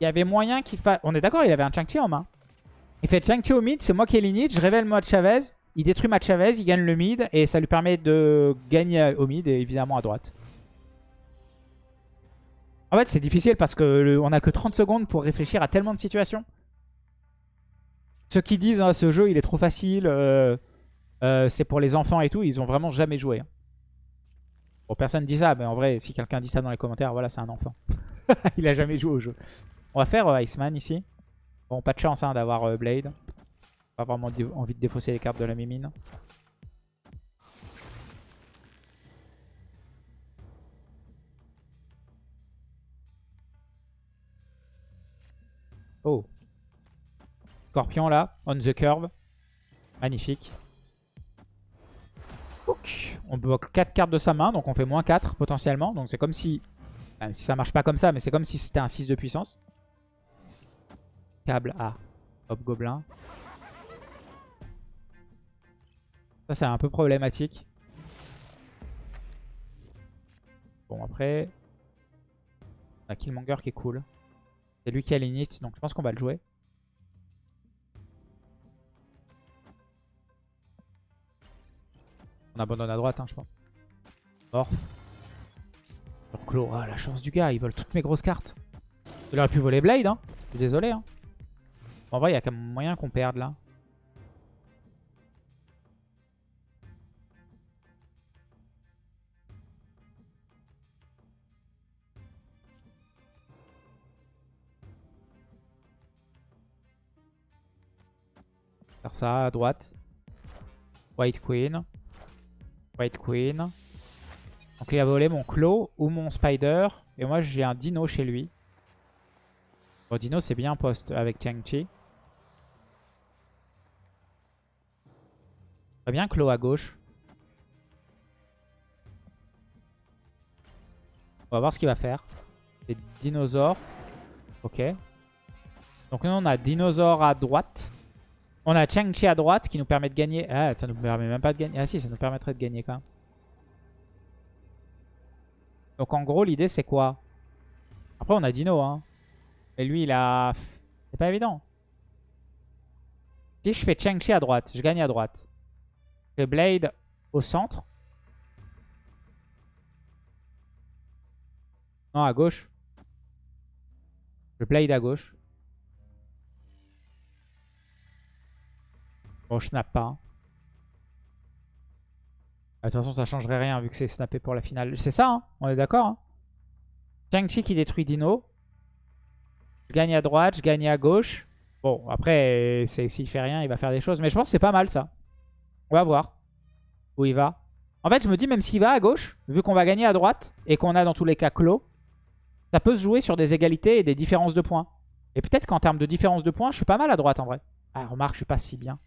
il y avait moyen qu'il fasse... On est d'accord, il avait un Chang-Chi en main. Il fait Chang-Chi au mid, c'est moi qui ai l'init, je révèle moi Chavez. Il détruit ma Chavez, il gagne le mid et ça lui permet de gagner au mid et évidemment à droite. En fait, c'est difficile parce qu'on a que 30 secondes pour réfléchir à tellement de situations. Ceux qui disent hein, ce jeu il est trop facile, euh, euh, c'est pour les enfants et tout, ils ont vraiment jamais joué. Hein. Bon, personne dit ça, mais en vrai, si quelqu'un dit ça dans les commentaires, voilà, c'est un enfant. il a jamais joué au jeu. On va faire euh, Iceman ici. Bon, pas de chance hein, d'avoir Blade. Pas vraiment envie de défausser les cartes de la mimine. Oh. Scorpion là, on the curve. Magnifique. On bloque 4 cartes de sa main, donc on fait moins 4 potentiellement. Donc c'est comme si... Si ça marche pas comme ça, mais c'est comme si c'était un 6 de puissance. Câble A. Hop, gobelin. Ça, c'est un peu problématique. Bon, après... On a Killmonger qui est cool. C'est lui qui a l'init, donc je pense qu'on va le jouer. On abandonne à droite, hein, je pense. Mort. Clos. Ah, la chance du gars, il vole toutes mes grosses cartes. Il aurait pu voler Blade, hein. Je suis désolé. Hein. En vrai, il y a quand même moyen qu'on perde là. Faire ça à droite. White Queen. White Queen. Donc il a volé mon Claw ou mon Spider. Et moi j'ai un Dino chez lui. Bon Dino c'est bien poste avec Chang-Chi. Très bien Claw à gauche. On va voir ce qu'il va faire. C'est dinosaures. Ok. Donc nous on a dinosaure à droite. On a Chang-Chi à droite qui nous permet de gagner. Ah, ça nous permet même pas de gagner. Ah si, ça nous permettrait de gagner quand même. Donc en gros, l'idée c'est quoi? Après, on a Dino. Hein. Mais lui, il a... C'est pas évident. Si je fais Chang-Chi à droite, je gagne à droite. Je fais Blade au centre. Non, à gauche. Je Blade à gauche. Bon, je snap pas. Hein. Ah, de toute façon, ça changerait rien vu que c'est snappé pour la finale. C'est ça, hein on est d'accord hein Chang-Chi qui détruit Dino. Je gagne à droite, je gagne à gauche. Bon, après, s'il fait rien, il va faire des choses. Mais je pense que c'est pas mal, ça. On va voir où il va. En fait, je me dis, même s'il va à gauche, vu qu'on va gagner à droite et qu'on a dans tous les cas clos, ça peut se jouer sur des égalités et des différences de points. Et peut-être qu'en termes de différence de points, je suis pas mal à droite, en vrai. Ah, remarque, je suis pas si bien.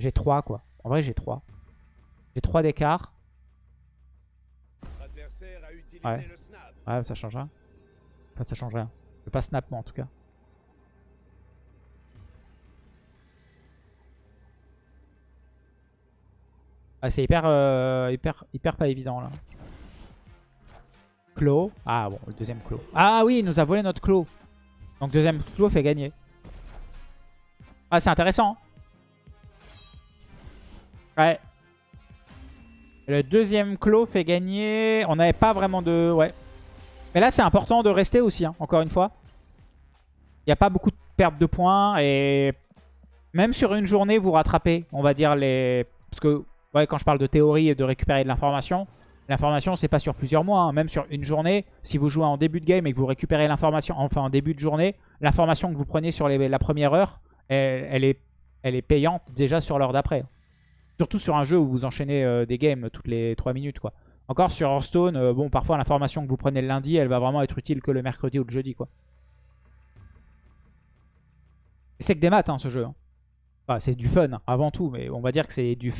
J'ai 3 quoi. En vrai j'ai 3. J'ai 3 d'écart. Ouais. Ouais ça change rien. Enfin ça change rien. Je vais pas snap moi en tout cas. Ah, c'est hyper, euh, hyper, hyper pas évident là. Clos. Ah bon, le deuxième clos. Ah oui, il nous a volé notre clos. Donc deuxième clos fait gagner. Ah c'est intéressant. Hein. Le deuxième clos fait gagner. On n'avait pas vraiment de... Ouais. Mais là, c'est important de rester aussi, hein, encore une fois. Il n'y a pas beaucoup de perte de points et même sur une journée, vous rattrapez, on va dire, les... Parce que quand je parle de théorie et de récupérer de l'information, l'information, c'est pas sur plusieurs mois. hein. Même sur une journée, si vous jouez en début de game et que vous récupérez l'information, enfin en début de journée, l'information que vous prenez sur la première heure, elle est payante déjà sur l'heure d'après. Surtout sur un jeu où vous enchaînez euh, des games toutes les 3 minutes. quoi. Encore sur Hearthstone, euh, bon, parfois l'information que vous prenez le lundi, elle va vraiment être utile que le mercredi ou le jeudi. quoi. C'est que des maths, hein, ce jeu. hein. C'est du fun, avant tout, mais on va dire que c'est du...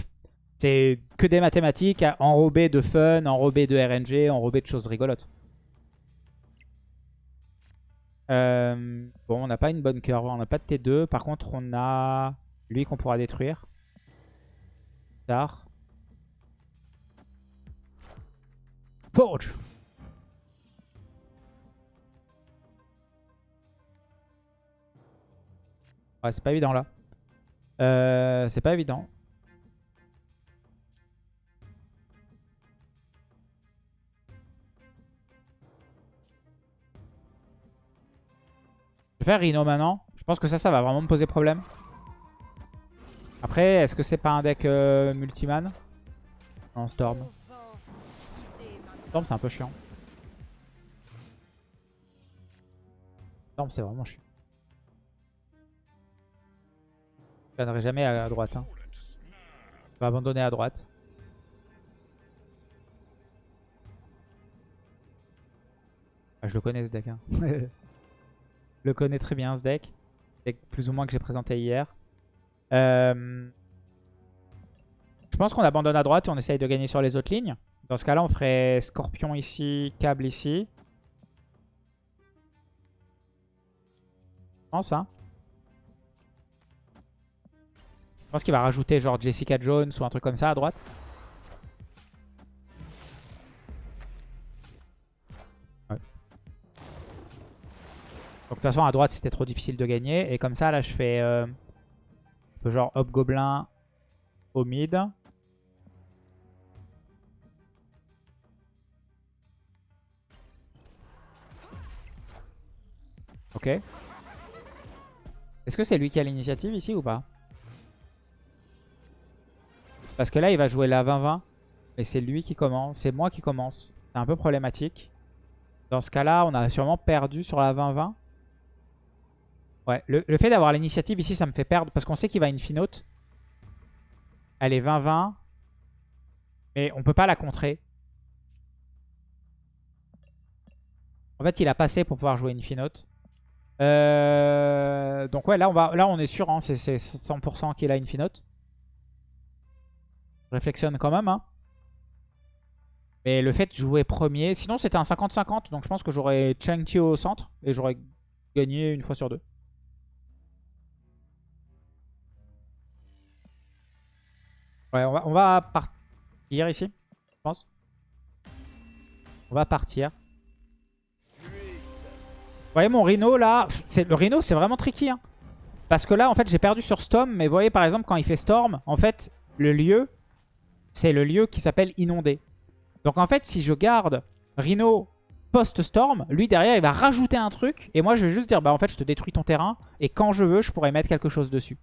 C'est que des mathématiques enrobées de fun, enrobées de RNG, enrobées de choses rigolotes. Euh, bon, on n'a pas une bonne curve, on n'a pas de T2. Par contre, on a lui qu'on pourra détruire. Forge Ouais, c'est pas évident là. Euh, c'est pas évident. Je vais faire Rhino maintenant. Je pense que ça, ça va vraiment me poser problème. Après, est-ce que c'est pas un deck euh, multiman Non, Storm. Storm, c'est un peu chiant. Storm, c'est vraiment chiant. Je planerai jamais à, à droite. Hein. Je vais abandonner à droite. Ah, je le connais ce deck. Hein. je le connais très bien ce deck. Deck plus ou moins que j'ai présenté hier. Euh, Je pense qu'on abandonne à droite et on essaye de gagner sur les autres lignes. Dans ce cas-là, on ferait Scorpion ici, Câble ici. Je pense, hein. Je pense qu'il va rajouter genre Jessica Jones ou un truc comme ça à droite. Ouais. Donc de toute façon à droite c'était trop difficile de gagner. Et comme ça là je fais euh, genre Hobgoblin au mid. Ok. Est-ce que c'est lui qui a l'initiative ici ou pas? Parce que là, il va jouer la 20-20. Et c'est lui qui commence. C'est moi qui commence. C'est un peu problématique. Dans ce cas-là, on a sûrement perdu sur la 20-20. Ouais, le, fait d'avoir l'initiative ici, ça me fait perdre. Parce qu'on sait qu'il va infinote. Elle est 20-20. Mais on peut pas la contrer. En fait, il a passé pour pouvoir jouer infinote. Euh, donc ouais, là on, est sûr, hein, c'est 100% qu'il a infinote. Je réflexionne quand même. Hein. Mais le fait de jouer premier... Sinon c'était un 50-50, donc je pense que j'aurais Chang-Chi au centre et j'aurais gagné une fois sur deux. Ouais, on va, partir ici, je pense. On va partir. Vous voyez mon Rhino là, le Rhino c'est vraiment tricky. Hein. Parce que là en fait j'ai perdu sur Storm, mais vous voyez par exemple quand il fait Storm, en fait le lieu, c'est le lieu qui s'appelle inondé. Donc en fait si je garde Rhino post-Storm, lui derrière il va rajouter un truc, et moi je vais juste dire bah en fait je te détruis ton terrain, et quand je veux je pourrais mettre quelque chose dessus.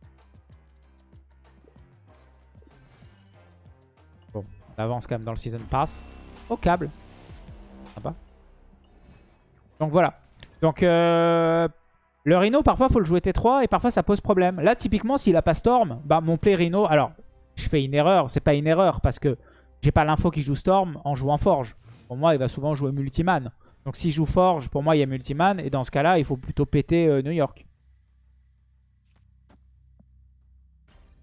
Avance quand même dans le Season Pass. Au câble. Sympa. Donc voilà. Donc, euh, le Rhino, parfois, faut le jouer T3 et parfois, ça pose problème. Là, typiquement, s'il a pas Storm, bah, mon play Rhino... Alors, je fais une erreur. C'est pas une erreur parce que j'ai pas l'info qui joue Storm en jouant Forge. Pour moi, il va souvent jouer Multiman. Donc, s'il joue Forge, pour moi, il y a Multiman. Et dans ce cas-là, il faut plutôt péter euh, New York.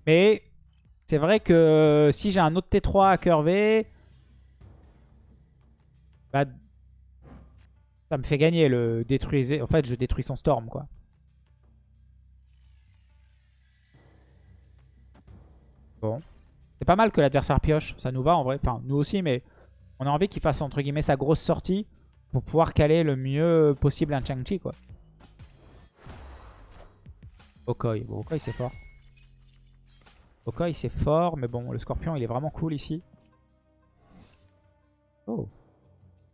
Mais c'est vrai que euh, si j'ai un autre T3 à curver... Bah, ça me fait gagner le détruiser. En fait, je détruis son storm, quoi. Bon. C'est pas mal que l'adversaire pioche. Ça nous va en vrai. Enfin, nous aussi, mais on a envie qu'il fasse, entre guillemets, sa grosse sortie pour pouvoir caler le mieux possible un Chang-Chi, quoi. Okoi. Bon, c'est fort. Okoi, c'est fort, mais bon, le scorpion, il est vraiment cool ici. Oh.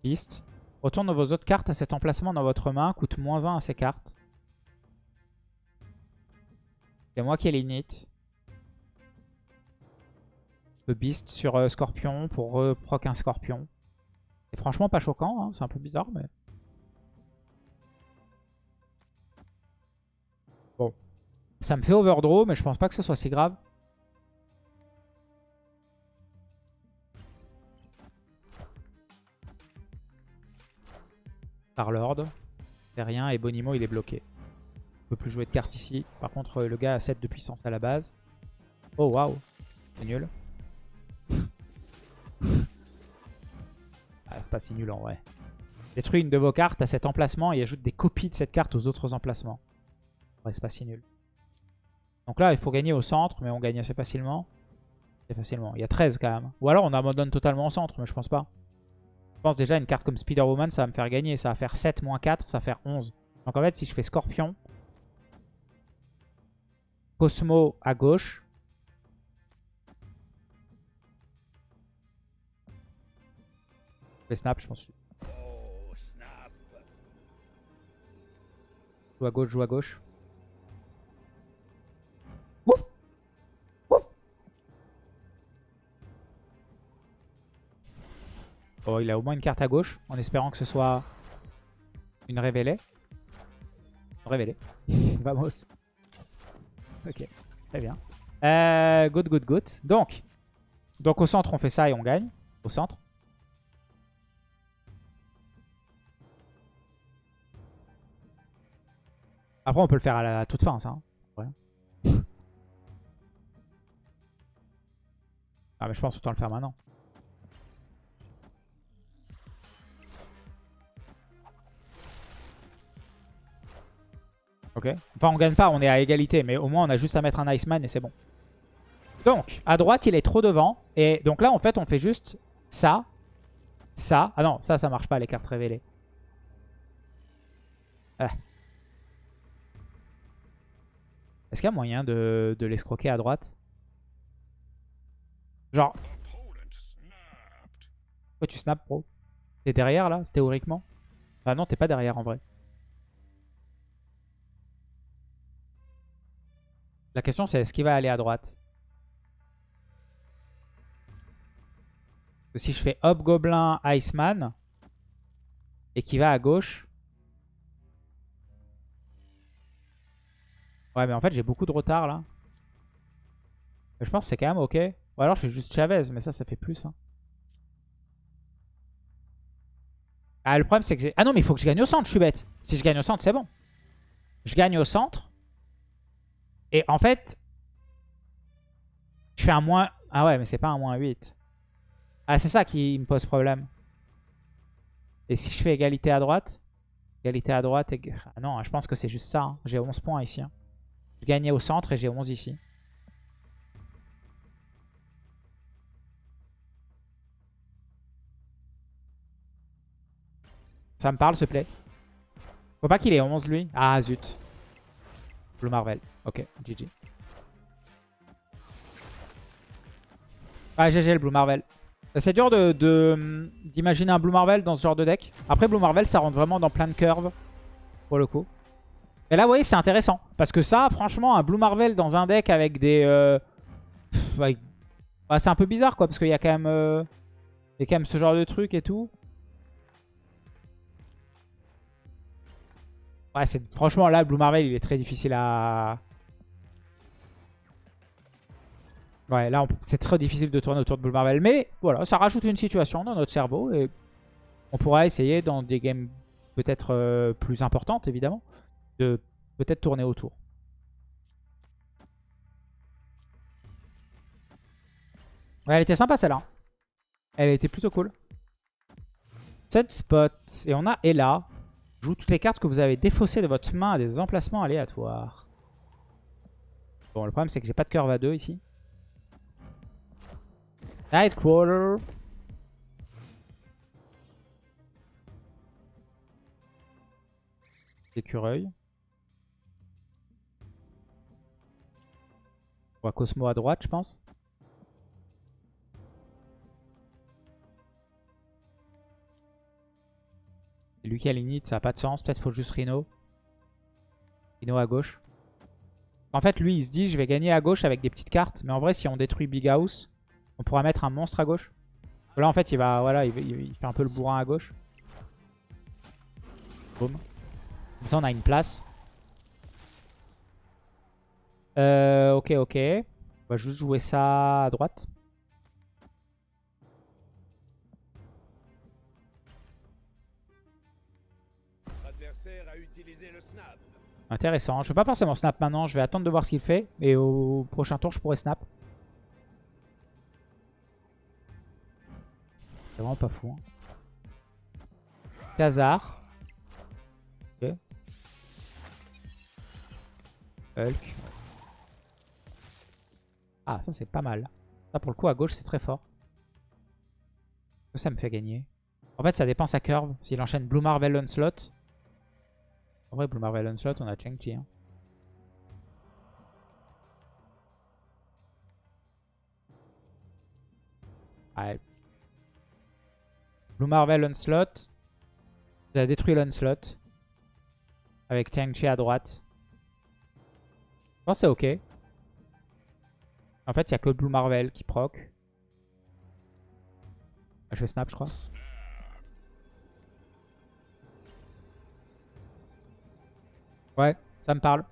Beast. Retourne vos autres cartes à cet emplacement dans votre main. Coûte moins 1 à ces cartes. C'est moi qui ai l'init. Le beast sur euh, scorpion pour reproc un scorpion. C'est franchement pas choquant, hein, c'est un peu bizarre, mais... Bon. Ça me fait overdraw, mais je pense pas que ce soit si grave. Par Lord. C'est rien, et Bonimo il est bloqué. On peut plus jouer de carte ici. Par contre, le gars a 7 de puissance à la base. Oh waouh, c'est nul. Ah, c'est pas si nul en vrai. Détruit une de vos cartes à cet emplacement et ajoute des copies de cette carte aux autres emplacements. C'est pas si nul. Donc là, il faut gagner au centre, mais on gagne assez facilement. Assez facilement. Il y a 13 quand même. Ou alors on abandonne totalement au centre, mais je pense pas. Je pense déjà une carte comme Spider-Woman, ça va me faire gagner. Ça va faire 7 moins 4, ça va faire 11. Donc en fait, si je fais Scorpion, Cosmo à gauche, Je snap, je pense. Joue à gauche, joue à gauche. Oh, il a au moins une carte à gauche, en espérant que ce soit une révélée. Révélée. Vamos. Ok, très bien. Good, good, good. Donc, donc au centre, on fait ça et on gagne. Au centre. Après, on peut le faire à la toute fin, ça. Hein. Ah, mais je pense autant le faire maintenant. Ok. Enfin, on gagne pas, on est à égalité. Mais au moins, on a juste à mettre un Iceman et c'est bon. Donc, à droite, il est trop devant. Et donc là, en fait, on fait juste ça, ça. Ah non, ça, ça marche pas, les cartes révélées. Ah. Est-ce qu'il y a moyen de, de l'escroquer à droite? Genre... Pourquoi tu snaps, bro T'es derrière, là, théoriquement? Ah non, t'es pas derrière, en vrai. La question, c'est est-ce qu'il va aller à droite? Si je fais Hobgoblin, Iceman, et qu'il va à gauche... Ouais, mais en fait, j'ai beaucoup de retard là. Je pense que c'est quand même ok. Ou alors je fais juste Chavez, mais ça, ça fait plus. Hein. Ah, le problème, c'est que j'ai... Ah non, mais il faut que je gagne au centre, je suis bête. Si je gagne au centre, c'est bon. Je gagne au centre. Et en fait, je fais un moins... Ah ouais, mais c'est pas un moins 8. Ah, c'est ça qui me pose problème. Et si je fais égalité à droite Égalité à droite... Et... Ah non, je pense que c'est juste ça. Hein. J'ai 11 points ici. Hein. Je gagnais au centre et j'ai 11 ici. Ça me parle, te plaît. Faut pas qu'il ait 11, lui. Ah, zut. Blue Marvel. Ok, GG. Ah, GG, le Blue Marvel. C'est dur d'imaginer de, un Blue Marvel dans ce genre de deck. Après, Blue Marvel, ça rentre vraiment dans plein de curves, pour le coup. Et là, vous voyez, c'est intéressant. Parce que ça, franchement, un Blue Marvel dans un deck avec des... Euh... Bah, c'est un peu bizarre, quoi. Parce qu'il y, a quand même, euh... y a quand même ce genre de truc et tout. Ouais, franchement, là, Blue Marvel, il est très difficile à... Ouais, là, c'est très difficile de tourner autour de Blue Marvel. Mais voilà, ça rajoute une situation dans notre cerveau. Et on pourra essayer dans des games peut-être euh, plus importantes, évidemment de peut-être tourner autour. Ouais, elle était sympa celle-là. Elle était plutôt cool. Set spot. Et on a Ella. Joue toutes les cartes que vous avez défaussées de votre main à des emplacements aléatoires. Bon, le problème c'est que j'ai pas de curve à 2 ici. Nightcrawler. Écureuil. On va Cosmo à droite, je pense. Lui qui a l'init, ça n'a pas de sens. Peut-être faut juste Rhino. Rhino à gauche. En fait, lui, il se dit, je vais gagner à gauche avec des petites cartes. Mais en vrai, si on détruit Big House, on pourra mettre un monstre à gauche. Là, en fait, il va, voilà, il, fait un peu le bourrin à gauche. Boum. Comme ça, on a une place. Euh, ok, ok. On va juste jouer ça à droite. Intéressant. Je ne vais pas forcément snap maintenant. Je vais attendre de voir ce qu'il fait. Et au prochain tour, je pourrais snap. C'est vraiment pas fou. Hein. Ok. Hulk. Ah, ça c'est pas mal. Ça pour le coup à gauche c'est très fort. Ça me fait gagner. En fait ça dépend sa curve. S'il enchaîne Blue Marvel Onslaught. En vrai Blue Marvel Onslaught on a Chang-Chi. Hein. Blue Marvel Onslaught. Il a détruit l'Onslaught. Avec Chang-Chi à droite. Je pense c'est ok. En fait, il n'y a que Blue Marvel qui proc. Ah, je vais snap, je crois. Ouais, ça me parle.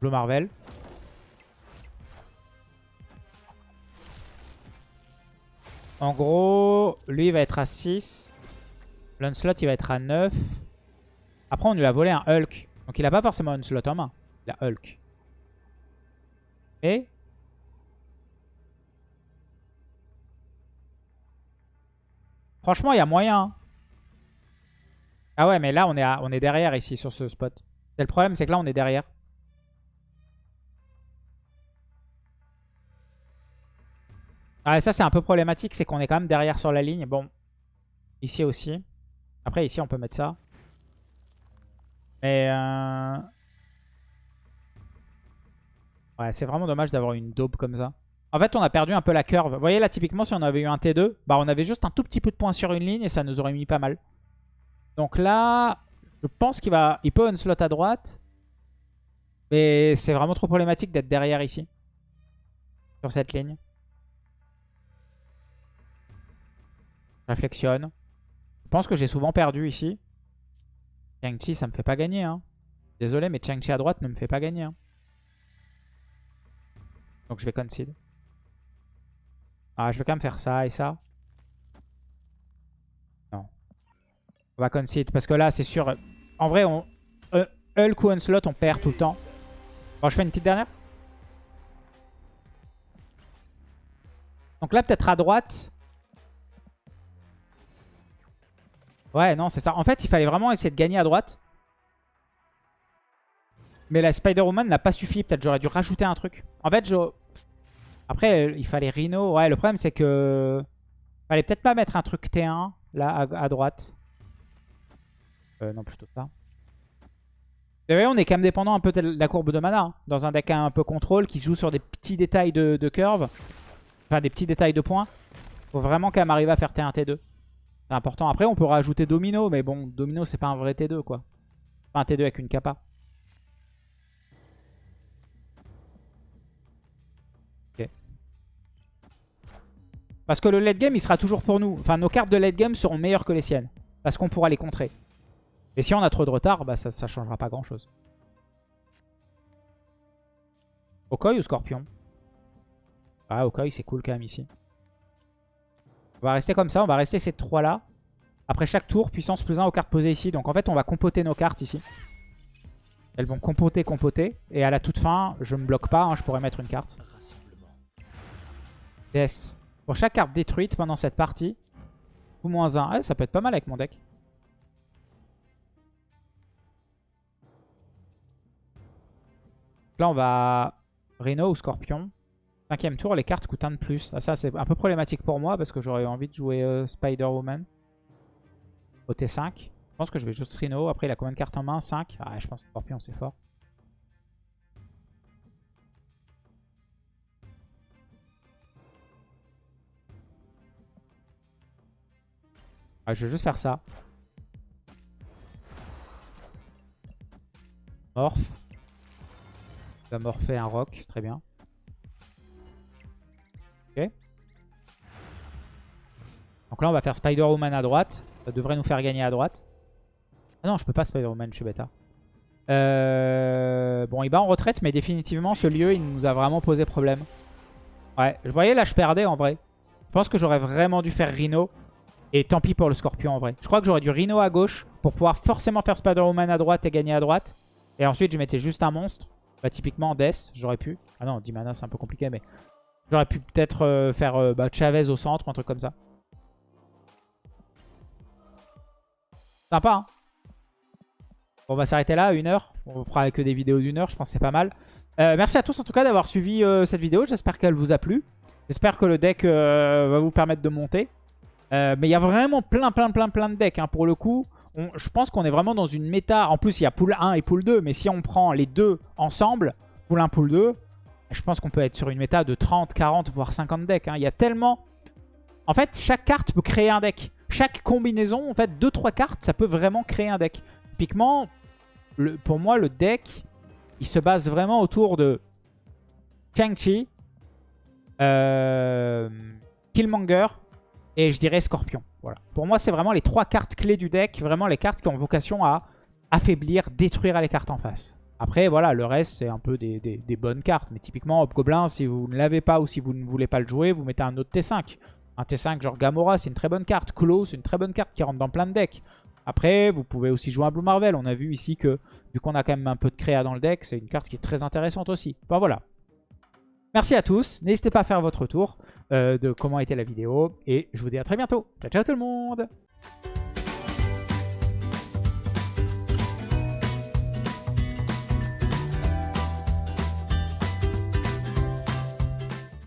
Blue Marvel. En gros, lui il va être à 6. L'Unslot il va être à 9. Après on lui a volé un Hulk. Donc il a pas forcément un slot en main. Il a Hulk. Et Franchement, il y a moyen. Hein. Ah ouais, mais là, on est, on est derrière ici, sur ce spot. C'est le problème, c'est que là, on est derrière. Ah, ça, c'est un peu problématique. C'est qu'on est quand même derrière sur la ligne. Bon, ici aussi. Après, ici, on peut mettre ça. Mais... Euh... Ouais, c'est vraiment dommage d'avoir une daube comme ça. En fait, on a perdu un peu la curve. Vous voyez, là, typiquement, si on avait eu un T2, bah, on avait juste un tout petit peu de points sur une ligne et ça nous aurait mis pas mal. Donc là, je pense qu'il va... Il peut un slot à droite. Mais c'est vraiment trop problématique d'être derrière ici. Sur cette ligne. Réflexionne. Je pense que j'ai souvent perdu ici. Chang-Chi, ça me fait pas gagner. Hein. Désolé, mais Chang-Chi à droite ne me fait pas gagner. Hein. Donc je vais concede. Ah, je vais quand même faire ça et ça. Non. On va concede parce que là, c'est sûr. En vrai, on, euh, Hulk ou slot, on perd tout le temps. Bon, je fais une petite dernière. Donc là, peut-être à droite. Ouais, non, c'est ça. En fait, il fallait vraiment essayer de gagner à droite. Mais la Spider-Woman n'a pas suffi. Peut-être j'aurais dû rajouter un truc. En fait, je... après, il fallait Rhino. Ouais, le problème, c'est que... Fallait peut-être pas mettre un truc T1, là, à, droite. Euh, non, plutôt ça. Vous voyez, on est quand même dépendant un peu de la courbe de mana. Hein. dans un deck un peu contrôle qui joue sur des petits détails de, curve. Enfin, des petits détails de points. Faut vraiment quand même arriver à faire T1, T2. C'est important. Après, on peut rajouter Domino, mais bon, Domino, c'est pas un vrai T2, quoi. Pas un T2 avec une capa. Parce que le late game, il sera toujours pour nous. Enfin, nos cartes de late game seront meilleures que les siennes. Parce qu'on pourra les contrer. Et si on a trop de retard, bah ça, ça changera pas grand-chose. Okoi ou Scorpion? Ah, Okoi, c'est cool quand même ici. On va rester comme ça, on va rester ces trois là. Après chaque tour, puissance plus 1 aux cartes posées ici. Donc en fait, on va compoter nos cartes ici. Elles vont compoter, compoter. Et à la toute fin, je me bloque pas, hein, je pourrais mettre une carte. Yes. Pour chaque carte détruite pendant cette partie, ou moins 1. Ah, ça peut être pas mal avec mon deck. Là, on va Rhino ou Scorpion. Cinquième tour, les cartes coûtent un de plus. Ah, ça, c'est un peu problématique pour moi parce que j'aurais envie de jouer euh, Spider-Woman au T5. Je pense que je vais jouer Rhino. Après, il a combien de cartes en main? 5 Ah, je pense que Scorpion, c'est fort. Ah, je vais juste faire ça. Morph. va morpher un rock, très bien. Ok. Donc là, on va faire Spider-Woman à droite. Ça devrait nous faire gagner à droite. Ah non, je peux pas Spider-Woman, je suis bêta. Euh, bon, il bat en retraite, mais définitivement, ce lieu, il nous a vraiment posé problème. Ouais, vous voyez, là, je perdais en vrai. Je pense que j'aurais vraiment dû faire Rhino. Et tant pis pour le Scorpion en vrai. Je crois que j'aurais dû Rhino à gauche pour pouvoir forcément faire Spider-Woman à droite et gagner à droite. Et ensuite, je mettais juste un monstre. Bah, typiquement, Death, j'aurais pu. Ah non, 10 mana, c'est un peu compliqué, mais... J'aurais pu peut-être euh, faire euh, bah, Chavez au centre, un truc comme ça. Sympa, hein On va s'arrêter là, une heure. On fera que des vidéos d'une heure, je pense que c'est pas mal. Euh, merci à tous en tout cas d'avoir suivi cette vidéo. J'espère qu'elle vous a plu. J'espère que le deck va vous permettre de monter. Mais il y a vraiment plein, plein, plein, plein de decks. Hein. Pour le coup, je pense qu'on est vraiment dans une méta. En plus, il y a pool 1 et pool 2. Mais si on prend les deux ensemble, pool 1, pool 2, je pense qu'on peut être sur une méta de 30, 40, voire 50 decks. Hein. Il y a tellement... En fait, chaque carte peut créer un deck. Chaque combinaison, en fait, 2-3 cartes, ça peut vraiment créer un deck. Typiquement, pour moi, le deck, il se base vraiment autour de Chang-Chi, euh, Killmonger et je dirais Scorpion. Voilà. Pour moi, c'est vraiment les trois cartes clés du deck. Vraiment les cartes qui ont vocation à affaiblir, détruire les cartes en face. Après, voilà, le reste, c'est un peu des, bonnes cartes. Mais typiquement, Hobgoblin, si vous ne l'avez pas ou si vous ne voulez pas le jouer, vous mettez un autre T5. Un T5 genre Gamora, c'est une très bonne carte. Klo, c'est une très bonne carte qui rentre dans plein de decks. Après, vous pouvez aussi jouer un Blue Marvel. On a vu ici que, vu qu'on a quand même un peu de créa dans le deck, c'est une carte qui est très intéressante aussi. Enfin voilà. Merci à tous. N'hésitez pas à faire votre tour euh, de comment était la vidéo. Et je vous dis à très bientôt. Ciao, ciao tout le monde